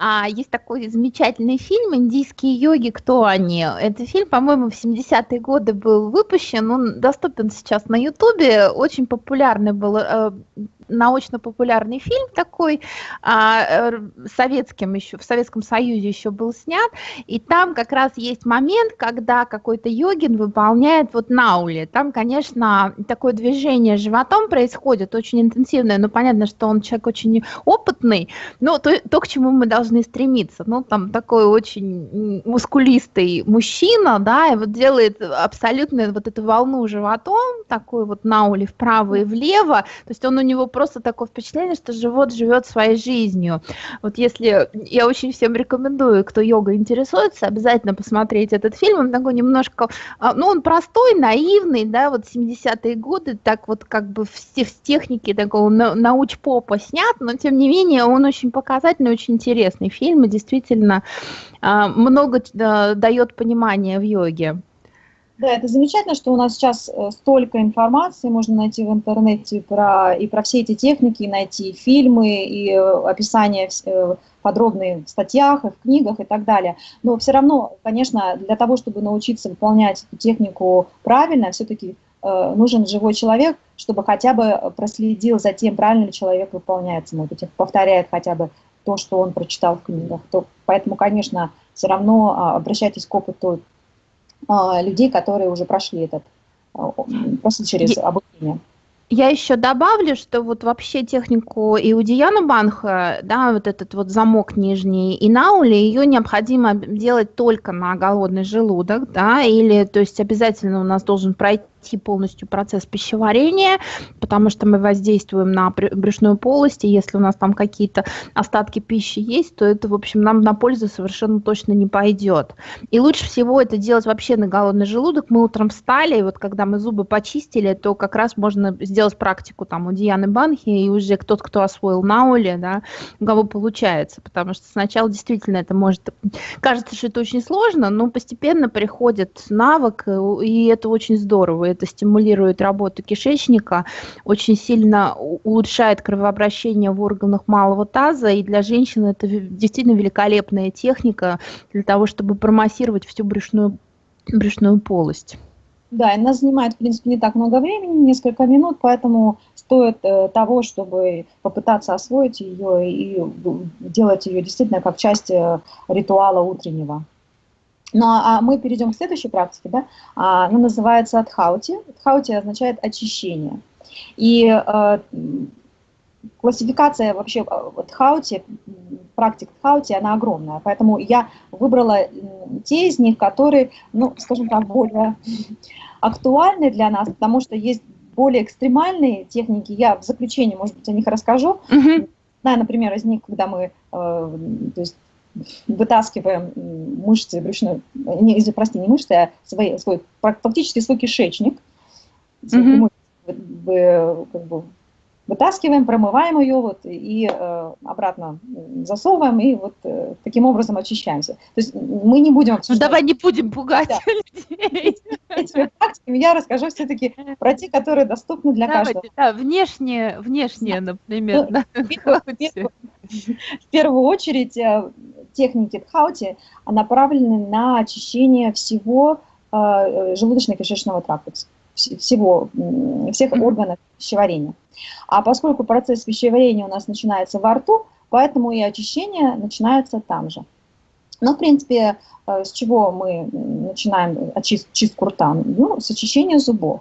а, есть такой замечательный фильм «Индийские йоги. Кто они?». Этот фильм, по-моему, в 70-е годы был выпущен, он доступен сейчас на Ютубе, очень популярный был э, научно-популярный фильм такой, а, э, советским еще, в Советском Союзе еще был снят, и там как раз есть момент, когда какой-то йогин выполняет вот наули. Там, конечно, такое движение животом происходит, очень интенсивное, но понятно, что он человек очень опытный, но то, то к чему мы должны стремиться. Ну, там такой очень мускулистый мужчина, да, и вот делает абсолютно вот эту волну животом, такой вот наули вправо и влево, то есть он у него просто такое впечатление, что живот живет своей жизнью. Вот если я очень всем рекомендую, кто йогой интересуется, обязательно посмотреть этот фильм. Он такой немножко, а, ну, он простой, наивный, да, вот 70-е годы, так вот как бы в, в технике такого науч-попа снят, но тем не менее он очень показательный, очень интересный фильм, и действительно а, много дает понимания в йоге. Да, это замечательно, что у нас сейчас э, столько информации можно найти в интернете про, и про все эти техники, и найти фильмы, и э, описания э, подробные в статьях, и в книгах и так далее. Но все равно, конечно, для того, чтобы научиться выполнять эту технику правильно, все-таки нужен живой человек, чтобы хотя бы проследил за тем, правильно ли человек выполняет, быть, повторяет хотя бы то, что он прочитал в книгах. То, поэтому, конечно, все равно а, обращайтесь к опыту людей, которые уже прошли этот, а, прошли через обучение. Я еще добавлю, что вот вообще технику Иудияна Банха, да, вот этот вот замок нижний и наули, ее необходимо делать только на голодный желудок, да, или, то есть обязательно у нас должен пройти пройти полностью процесс пищеварения, потому что мы воздействуем на брюшную полость, и если у нас там какие-то остатки пищи есть, то это, в общем, нам на пользу совершенно точно не пойдет. И лучше всего это делать вообще на голодный желудок. Мы утром встали, и вот когда мы зубы почистили, то как раз можно сделать практику там у Дианы Банхи, и уже тот, кто освоил науле, да, у кого получается, потому что сначала действительно это может... Кажется, что это очень сложно, но постепенно приходит навык, и это очень здорово это стимулирует работу кишечника, очень сильно улучшает кровообращение в органах малого таза, и для женщин это действительно великолепная техника для того, чтобы промассировать всю брюшную, брюшную полость. Да, и нас занимает, в принципе, не так много времени, несколько минут, поэтому стоит э, того, чтобы попытаться освоить ее и делать ее действительно как часть э, ритуала утреннего. Ну, а мы перейдем к следующей практике, да? А, она называется Адхаути. Адхаути означает очищение. И э, классификация вообще Адхаути, практик Адхаути, она огромная. Поэтому я выбрала те из них, которые, ну, скажем так, более актуальны для нас, потому что есть более экстремальные техники. Я в заключении, может быть, о них расскажу. Mm -hmm. Да, например, из них, когда мы, э, то есть вытаскиваем мышцы брюшной, не, прости, не мышцы, а свой, свой, фактически свой кишечник, mm -hmm. как бы, вытаскиваем, промываем ее вот, и э, обратно засовываем, и вот э, таким образом очищаемся. То есть мы не будем обсуждать... Ну давай не будем пугать да. людей. Этими практиками я расскажу все-таки про те, которые доступны для Давайте, каждого. Да, внешне, внешне, например. Ну, да. В первую очередь э, техники Тхаути направлены на очищение всего э, желудочно-кишечного тракта, всего, всех органов пищеварения. А поскольку процесс пищеварения у нас начинается во рту, поэтому и очищение начинается там же. Но, в принципе, э, с чего мы начинаем очист, чистку рта? Ну, с очищения зубов.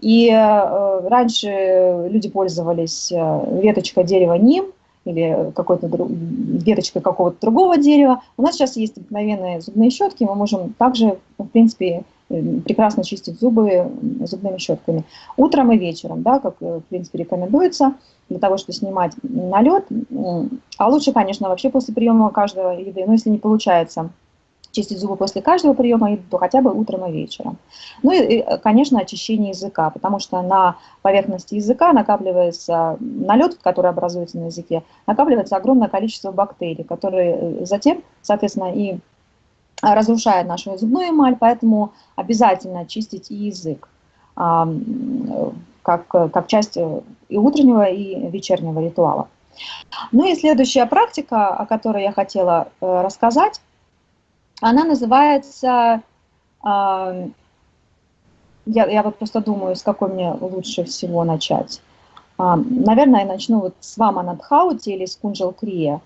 И э, раньше люди пользовались э, веточкой дерева ним или какой-то веточкой какого-то другого дерева. У нас сейчас есть обыкновенные зубные щетки, мы можем также, в принципе, прекрасно чистить зубы зубными щетками. Утром и вечером, да, как, в принципе, рекомендуется, для того, чтобы снимать налет. А лучше, конечно, вообще после приема каждого еды, но если не получается чистить зубы после каждого приема еды, то хотя бы утром и вечером. Ну и, конечно, очищение языка, потому что на поверхности языка накапливается налет, который образуется на языке, накапливается огромное количество бактерий, которые э, затем, соответственно, и разрушает нашу зубную эмаль, поэтому обязательно чистить и язык как, как часть и утреннего, и вечернего ритуала. Ну и следующая практика, о которой я хотела э, рассказать, она называется, я, я вот просто думаю, с какой мне лучше всего начать. Наверное, я начну вот с Ваманадхаути или с Кунджал Крия.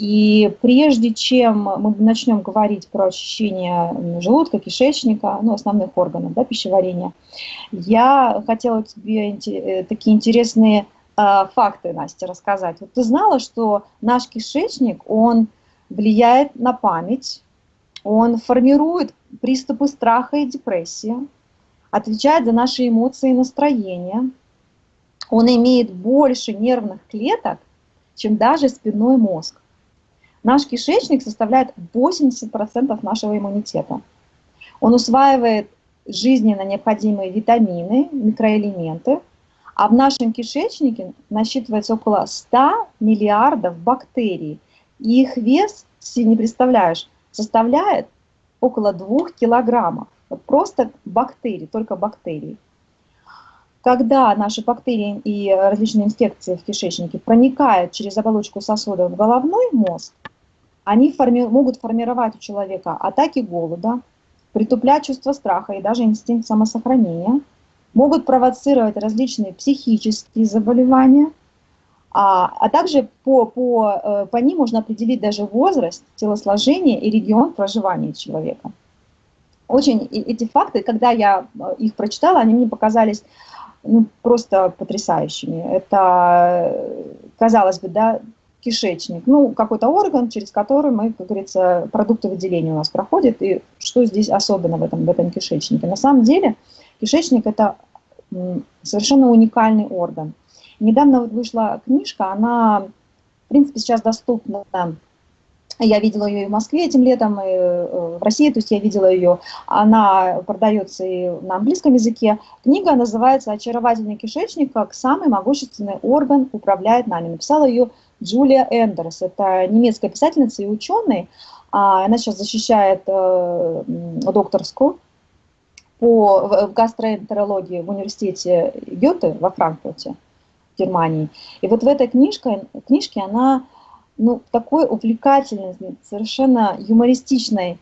И прежде чем мы начнем говорить про очищение желудка, кишечника, ну, основных органов да, пищеварения, я хотела тебе э, такие интересные э, факты, Настя, рассказать. Вот ты знала, что наш кишечник, он влияет на память, он формирует приступы страха и депрессии, отвечает за наши эмоции и настроение, Он имеет больше нервных клеток, чем даже спинной мозг. Наш кишечник составляет 80% нашего иммунитета. Он усваивает жизненно необходимые витамины, микроэлементы, а в нашем кишечнике насчитывается около 100 миллиардов бактерий. И их вес, если не представляешь, составляет около 2 килограммов. Просто бактерии, только бактерии. Когда наши бактерии и различные инфекции в кишечнике проникают через оболочку сосуда в головной мозг, они форми могут формировать у человека атаки голода, притуплять чувство страха и даже инстинкт самосохранения, могут провоцировать различные психические заболевания, а, а также по, по, э, по ним можно определить даже возраст, телосложение и регион проживания человека. Очень эти факты, когда я э, их прочитала, они мне показались ну, просто потрясающими. Это, казалось бы, да, кишечник, ну, какой-то орган, через который мы, как говорится, продукты выделения у нас проходят, и что здесь особенно в этом, в этом кишечнике. На самом деле кишечник – это совершенно уникальный орган. Недавно вот вышла книжка, она, в принципе, сейчас доступна я видела ее и в Москве этим летом, и э, в России, то есть я видела ее. Она продается и на английском языке. Книга называется «Очаровательный кишечник. Как самый могущественный орган управляет нами». Написала ее Джулия Эндерс. Это немецкая писательница и ученый. А, она сейчас защищает э, докторскую по гастроэнтерологии в университете Гёте во Франкфурте, в Германии. И вот в этой книжке, книжке она ну, в такой увлекательной, совершенно юмористичной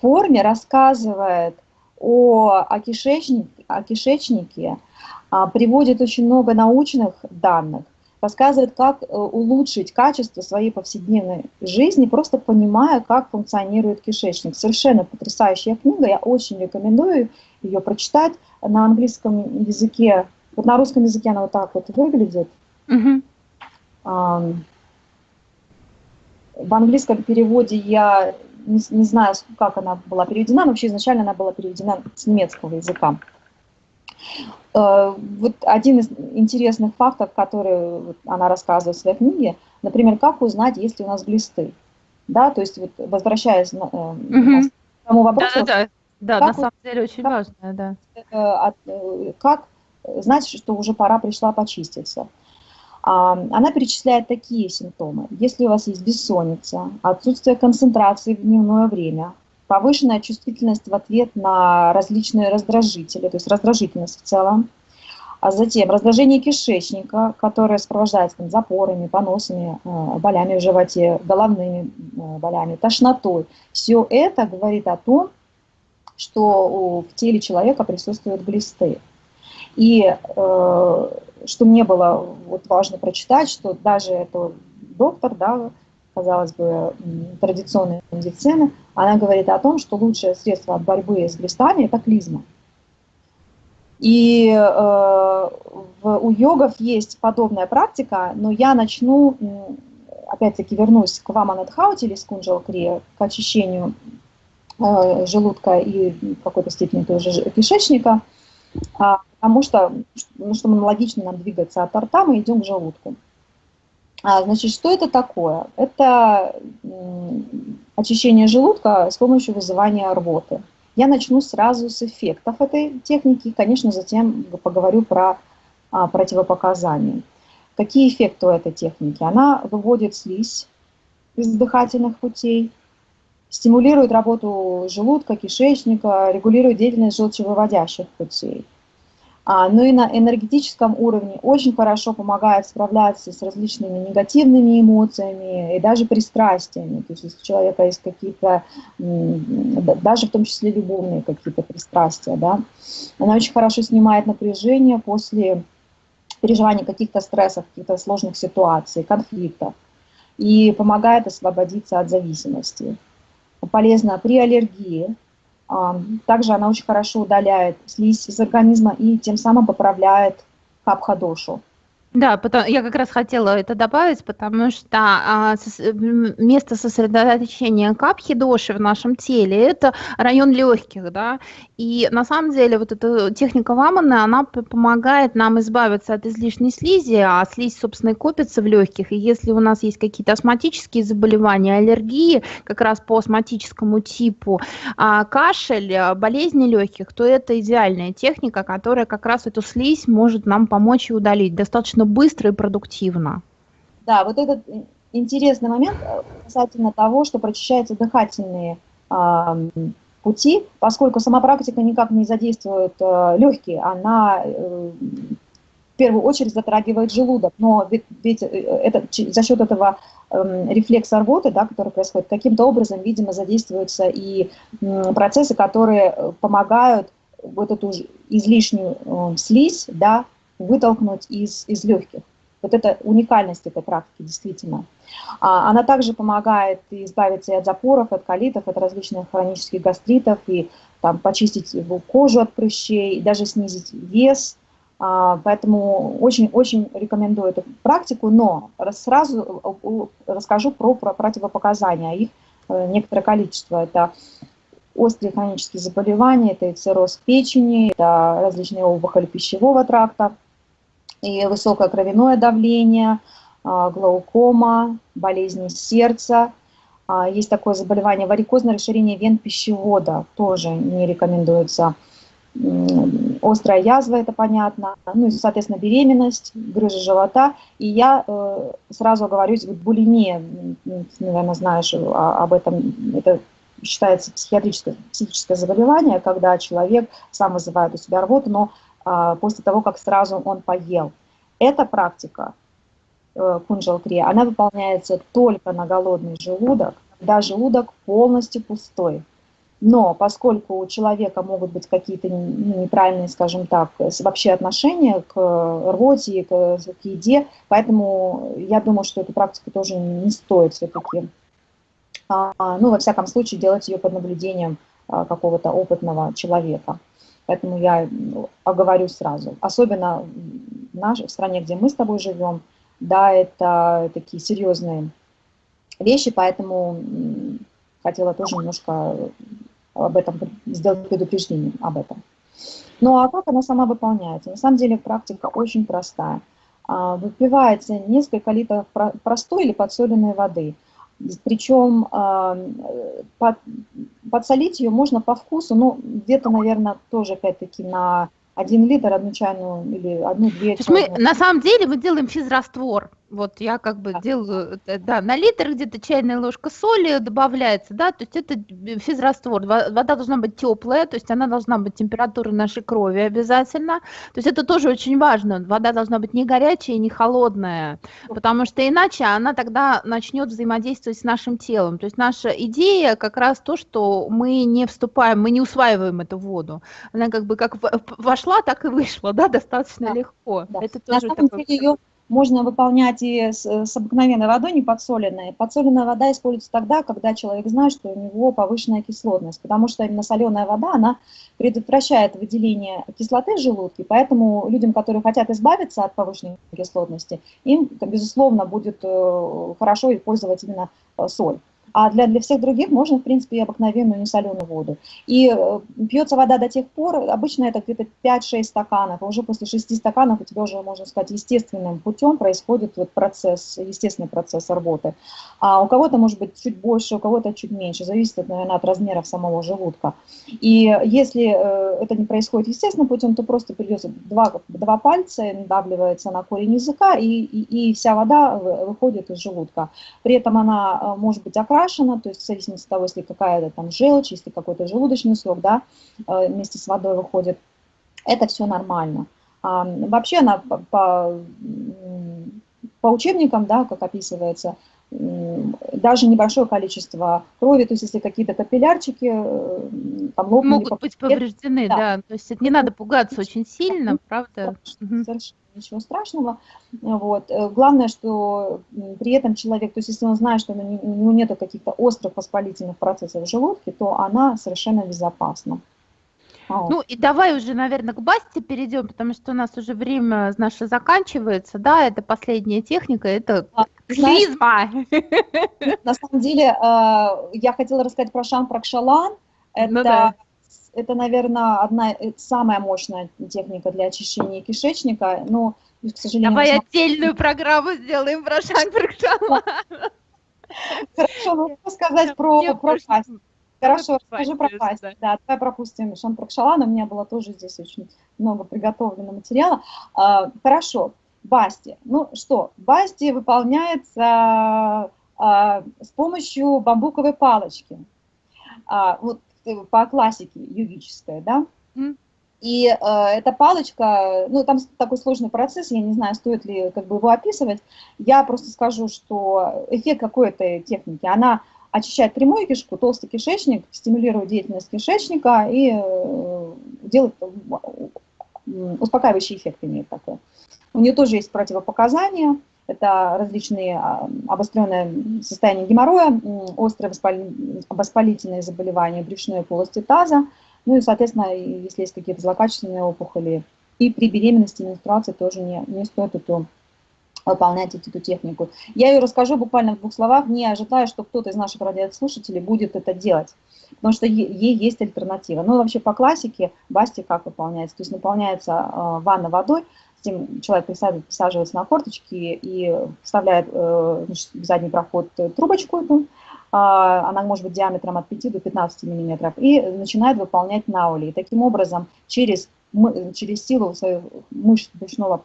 форме рассказывает о, о, кишечнике, о кишечнике, а, приводит очень много научных данных, рассказывает, как э, улучшить качество своей повседневной жизни, просто понимая, как функционирует кишечник. Совершенно потрясающая книга, я очень рекомендую ее прочитать на английском языке. Вот на русском языке она вот так вот выглядит. Mm -hmm. В английском переводе я не, не знаю, как она была переведена, но вообще изначально она была переведена с немецкого языка. Э, вот один из интересных фактов, который она рассказывает в своей книге, например, как узнать, есть ли у нас глисты. Да, то есть вот возвращаясь на, угу. к тому вопросу. Да, да, да. да на самом деле очень как, важно, да. Э, как знать, что уже пора пришла почиститься. Она перечисляет такие симптомы. Если у вас есть бессонница, отсутствие концентрации в дневное время, повышенная чувствительность в ответ на различные раздражители, то есть раздражительность в целом, а затем раздражение кишечника, которое сопровождается там, запорами, поносами, э, болями в животе, головными э, болями, тошнотой. Все это говорит о том, что в теле человека присутствуют глисты. И э, что мне было вот важно прочитать, что даже это доктор, да, казалось бы, традиционной медицины, она говорит о том, что лучшее средство от борьбы с глистами – это клизма. И э, в, у йогов есть подобная практика, но я начну, опять-таки вернусь к Ваманадхаути или скунджал к очищению э, желудка и в какой-то степени тоже кишечника – а, потому что, ну, чтобы логично нам двигаться от рта, мы идем к желудку. А, значит, что это такое? Это очищение желудка с помощью вызывания рвоты. Я начну сразу с эффектов этой техники, конечно, затем поговорю про а, противопоказания. Какие эффекты у этой техники? Она выводит слизь из дыхательных путей, стимулирует работу желудка, кишечника, регулирует деятельность желчевыводящих путей. А, ну и на энергетическом уровне очень хорошо помогает справляться с различными негативными эмоциями и даже пристрастиями. То есть если у человека есть какие-то, даже в том числе любовные какие-то пристрастия, да, она очень хорошо снимает напряжение после переживания каких-то стрессов, каких-то сложных ситуаций, конфликтов и помогает освободиться от зависимости полезна при аллергии. Также она очень хорошо удаляет слизь из организма и тем самым поправляет капха-дошу. Да, потом, я как раз хотела это добавить, потому что а, сос, место сосредоточения капхи доши в нашем теле – это район легких, да, и на самом деле вот эта техника Ваманы, она помогает нам избавиться от излишней слизи, а слизь, собственно, и копится в легких, и если у нас есть какие-то астматические заболевания, аллергии, как раз по астматическому типу, а, кашель, болезни легких, то это идеальная техника, которая как раз эту слизь может нам помочь и удалить. Достаточно достаточно быстро и продуктивно. Да, вот этот интересный момент э, касательно того, что прочищаются дыхательные э, пути, поскольку сама практика никак не задействует э, легкие, она э, в первую очередь затрагивает желудок, но ведь, ведь э, это, за счет этого э, рефлекса рвоты, да, который происходит, каким-то образом, видимо, задействуются и э, процессы, которые э, помогают вот эту излишнюю э, слизь, да, вытолкнуть из, из легких. Вот это уникальность этой практики, действительно. А, она также помогает избавиться и от запоров, от колитов, от различных хронических гастритов, и там, почистить кожу от прыщей, и даже снизить вес. А, поэтому очень-очень рекомендую эту практику, но сразу расскажу про, про противопоказания. Их э, некоторое количество. Это острые хронические заболевания, это и цирроз печени, это различные опухоли пищевого тракта, и высокое кровяное давление, а, глаукома, болезни сердца. А, есть такое заболевание варикозное расширение вен пищевода, тоже не рекомендуется. Острая язва, это понятно, ну и, соответственно, беременность, грыжа живота. И я э, сразу оговорюсь, булимия, наверное, знаешь об этом, это считается психиатрическое, психическое заболевание, когда человек сам вызывает у себя рвоту, но а, после того, как сразу он поел. Эта практика э, кунжал-крия, она выполняется только на голодный желудок, когда желудок полностью пустой. Но поскольку у человека могут быть какие-то ну, неправильные, скажем так, вообще отношения к рвоте, к, к еде, поэтому я думаю, что эту практику тоже не стоит все-таки, а, ну, во всяком случае, делать ее под наблюдением а, какого-то опытного человека. Поэтому я ну, оговорю сразу. Особенно в, нашей, в стране, где мы с тобой живем, да, это такие серьезные вещи, поэтому хотела тоже немножко об этом сделать предупреждение об этом. Ну а как она сама выполняется? На самом деле практика очень простая. А, выпивается несколько литров простой или подсоленной воды – причем под, подсолить ее можно по вкусу, ну, где-то, наверное, тоже, опять-таки, на один литр, одну чайную или одну-две. То есть мы на самом деле мы делаем физраствор. Вот я как бы делаю, да, на литр где-то чайная ложка соли добавляется, да, то есть это физраствор. Вода должна быть теплая, то есть она должна быть температуры нашей крови обязательно. То есть это тоже очень важно. Вода должна быть не горячая, не холодная, потому что иначе она тогда начнет взаимодействовать с нашим телом. То есть наша идея как раз то, что мы не вступаем, мы не усваиваем эту воду. Она как бы как вошла, так и вышла, да, достаточно да. легко. Да. Это тоже На самом такой... деле ее можно выполнять и с, с обыкновенной водой, не подсоленной. Подсоленная вода используется тогда, когда человек знает, что у него повышенная кислотность, потому что именно соленая вода, она предотвращает выделение кислоты в желудке, поэтому людям, которые хотят избавиться от повышенной кислотности, им, безусловно, будет э, хорошо использовать именно э, соль. А для, для всех других можно, в принципе, и обыкновенную несоленую воду. И э, пьется вода до тех пор, обычно это где-то 5-6 стаканов, а уже после 6 стаканов у тебя уже, можно сказать, естественным путем происходит вот процесс, естественный процесс работы. А у кого-то может быть чуть больше, у кого-то чуть меньше, зависит, наверное, от размеров самого желудка. И если э, это не происходит естественным путем, то просто придется два, два пальца, надавливается на корень языка, и, и, и вся вода выходит из желудка. При этом она э, может быть окрашена, окрашена, то есть в зависимости от того, если какая-то там желчь, если какой-то желудочный сок, да, э, вместе с водой выходит, это все нормально. А, вообще она по, по, по учебникам, да, как описывается, даже небольшое количество крови, то есть если какие-то капиллярчики э, там лопнули. Могут быть повреждены, да. да. То есть не надо пугаться очень сильно, правда? Совершенно ничего страшного. Вот. Э, главное, что при этом человек, то есть если он знает, что у него нет каких-то острых воспалительных процессов в желудке, то она совершенно безопасна. Ну и давай уже, наверное, к Басте перейдем, потому что у нас уже время наше заканчивается. Да, это последняя техника, это клизма. На самом деле, э, я хотела рассказать про Шан Пракшалан. Это, ну, да. Это, наверное, одна э, самая мощная техника для очищения кишечника. Но, к сожалению... Давай отдельную программу сделаем про Шан Пракшалан. Хорошо, могу сказать про, про Хорошо, расскажи про пасть. Да. да, давай пропустим Шампракшалан. У меня было тоже здесь очень много приготовленного материала. А, хорошо, Басти. Ну что, Басти выполняется а, с помощью бамбуковой палочки. А, вот по классике югической, да? Mm. И э, эта палочка, ну, там такой сложный процесс, я не знаю, стоит ли как бы его описывать. Я просто скажу, что эффект какой-то техники, она очищает прямую кишку, толстый кишечник, стимулирует деятельность кишечника и э, делает успокаивающий эффект имеет такой. У нее тоже есть противопоказания, это различные а, обостренное состояние геморроя, острые воспалительные заболевания брюшной полости таза, ну и, соответственно, если есть какие-то злокачественные опухоли. И при беременности и менструации тоже не, не стоит эту выполнять эту технику. Я ее расскажу буквально в двух словах, не ожидая, что кто-то из наших радиослушателей будет это делать, потому что ей есть альтернатива. Ну, вообще по классике басти как выполняется? То есть наполняется э, ванна водой, затем человек присаживается на корточки и вставляет э, значит, в задний проход трубочку эту, э, она может быть диаметром от 5 до 15 миллиметров, и начинает выполнять наули. И таким образом через, через силу своих мышц брюшного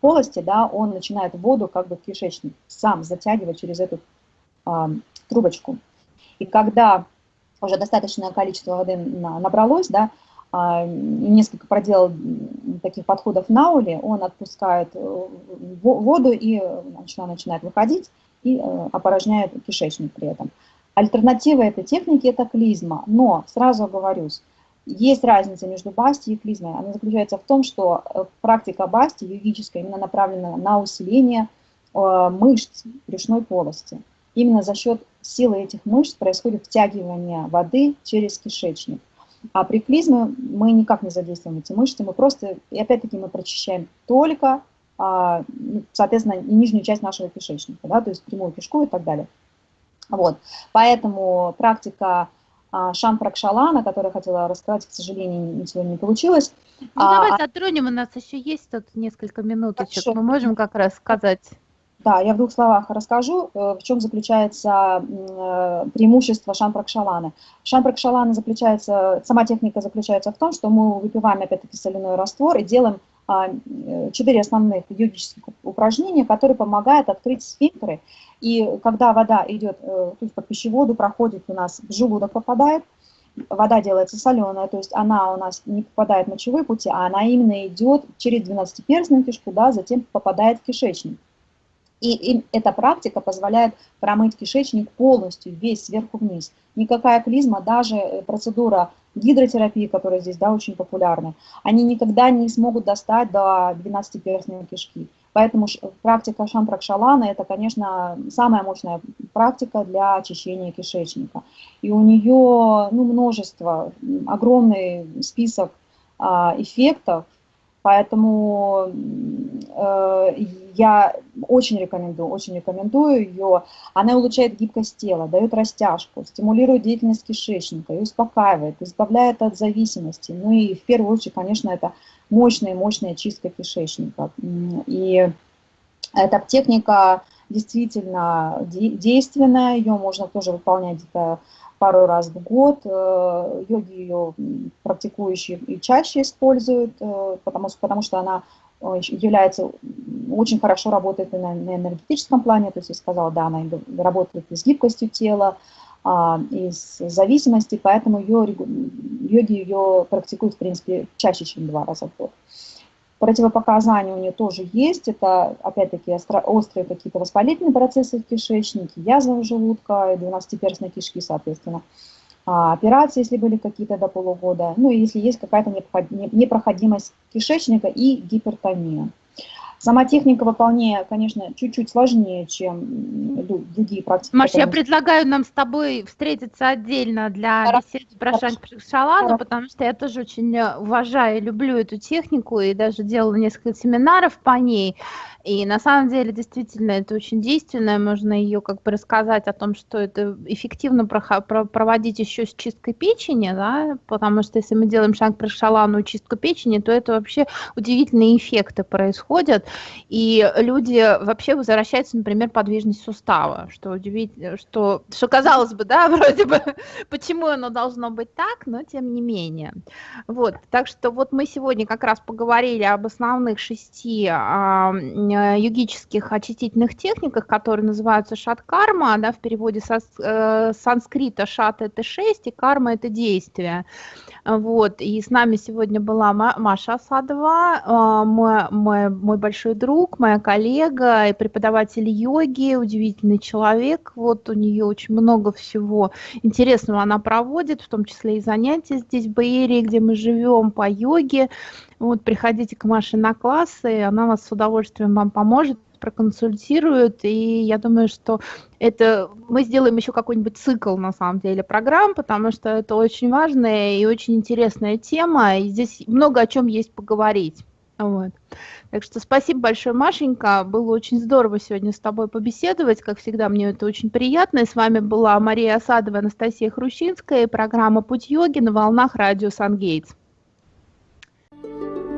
полости, да, он начинает воду как бы в кишечник сам затягивать через эту а, трубочку. И когда уже достаточное количество воды набралось, да, а, несколько проделал таких подходов на уле, он отпускает э, воду и значит, она начинает выходить и э, опорожняет кишечник при этом. Альтернатива этой техники – это клизма, но сразу оговорюсь, есть разница между басти и клизмой. Она заключается в том, что э, практика басти, йогическая, именно направлена на усиление э, мышц брюшной полости. Именно за счет силы этих мышц происходит втягивание воды через кишечник. А при клизме мы никак не задействуем эти мышцы, мы просто, и опять-таки мы прочищаем только, а, ну, соответственно, нижнюю часть нашего кишечника, да, то есть прямую кишку и так далее. Вот. Поэтому практика а, Шампракшалана, которую хотела рассказать, к сожалению, сегодня не получилось. Ну, а, давай затронем, у нас еще есть тут несколько минуточек, Хорошо. мы можем как раз сказать. Да, я в двух словах расскажу, э, в чем заключается э, преимущество шампракшаланы. Шампракшалана заключается, сама техника заключается в том, что мы выпиваем опять-таки соляной раствор и делаем а, э, четыре основных йогических упражнения, которые помогают открыть сфинктеры. И когда вода идет, то есть по пищеводу проходит у нас, в желудок попадает, вода делается соленая, то есть она у нас не попадает в мочевые пути, а она именно идет через двенадцатиперстную кишку, да, затем попадает в кишечник. И, и эта практика позволяет промыть кишечник полностью, весь сверху вниз. Никакая клизма, даже э, процедура гидротерапии, которая здесь да, очень популярна, они никогда не смогут достать до 12-перстной кишки. Поэтому практика шампракшалана – это, конечно, самая мощная практика для очищения кишечника. И у нее ну, множество, огромный список а, эффектов, Поэтому э, я очень рекомендую, очень рекомендую ее. Она улучшает гибкость тела, дает растяжку, стимулирует деятельность кишечника и успокаивает, избавляет от зависимости. Ну и в первую очередь, конечно, это мощная-мощная чистка кишечника. И эта техника действительно действенная, ее можно тоже выполнять где-то пару раз в год. Э, йоги ее практикующие и чаще используют, э, потому, потому что она э, является, очень хорошо работает на, на энергетическом плане, то есть я сказала, да, она работает и с гибкостью тела, а, и с зависимостью, поэтому ее, йоги ее практикуют, в принципе, чаще, чем два раза в год. Противопоказания у нее тоже есть. Это, опять-таки, острые какие-то воспалительные процессы в кишечнике, язва желудка, 12-перстной кишки, соответственно. А, операции, если были какие-то до полугода. Ну, и если есть какая-то непроходимость кишечника и гипертония. Сама техника выполнения, конечно, чуть-чуть сложнее, чем другие практики. Маш, я предлагаю нам с тобой встретиться отдельно для беседы про шанг потому что я тоже очень уважаю и люблю эту технику, и даже делала несколько семинаров по ней. И на самом деле, действительно, это очень действенное, можно ее как бы рассказать о том, что это эффективно проводить еще с чисткой печени, да, потому что если мы делаем про шалану чистку печени, то это вообще удивительные эффекты происходят, и люди вообще возвращаются, например, подвижность сустава, что удивительно, что, что казалось бы, да, вроде бы, почему оно должно быть так, но тем не менее. Вот, так что вот мы сегодня как раз поговорили об основных шести а, Э, йогических очистительных техниках, которые называются шат-карма, да, в переводе со э, санскрита шат это шесть, и карма это действие. Вот, и с нами сегодня была Маша Асадова, э, мой, мой, мой большой друг, моя коллега и преподаватель йоги, удивительный человек. Вот у нее очень много всего интересного она проводит, в том числе и занятия здесь в Баерии, где мы живем по йоге. Вот, приходите к Маше на классы, она вас с удовольствием вам поможет, проконсультирует, и я думаю, что это мы сделаем еще какой-нибудь цикл, на самом деле, программ, потому что это очень важная и очень интересная тема, и здесь много о чем есть поговорить. Вот. Так что спасибо большое, Машенька. Было очень здорово сегодня с тобой побеседовать. Как всегда, мне это очень приятно. И с вами была Мария Осадова, Анастасия Хрущинская и программа «Путь йоги» на волнах радио «Сангейтс». thank you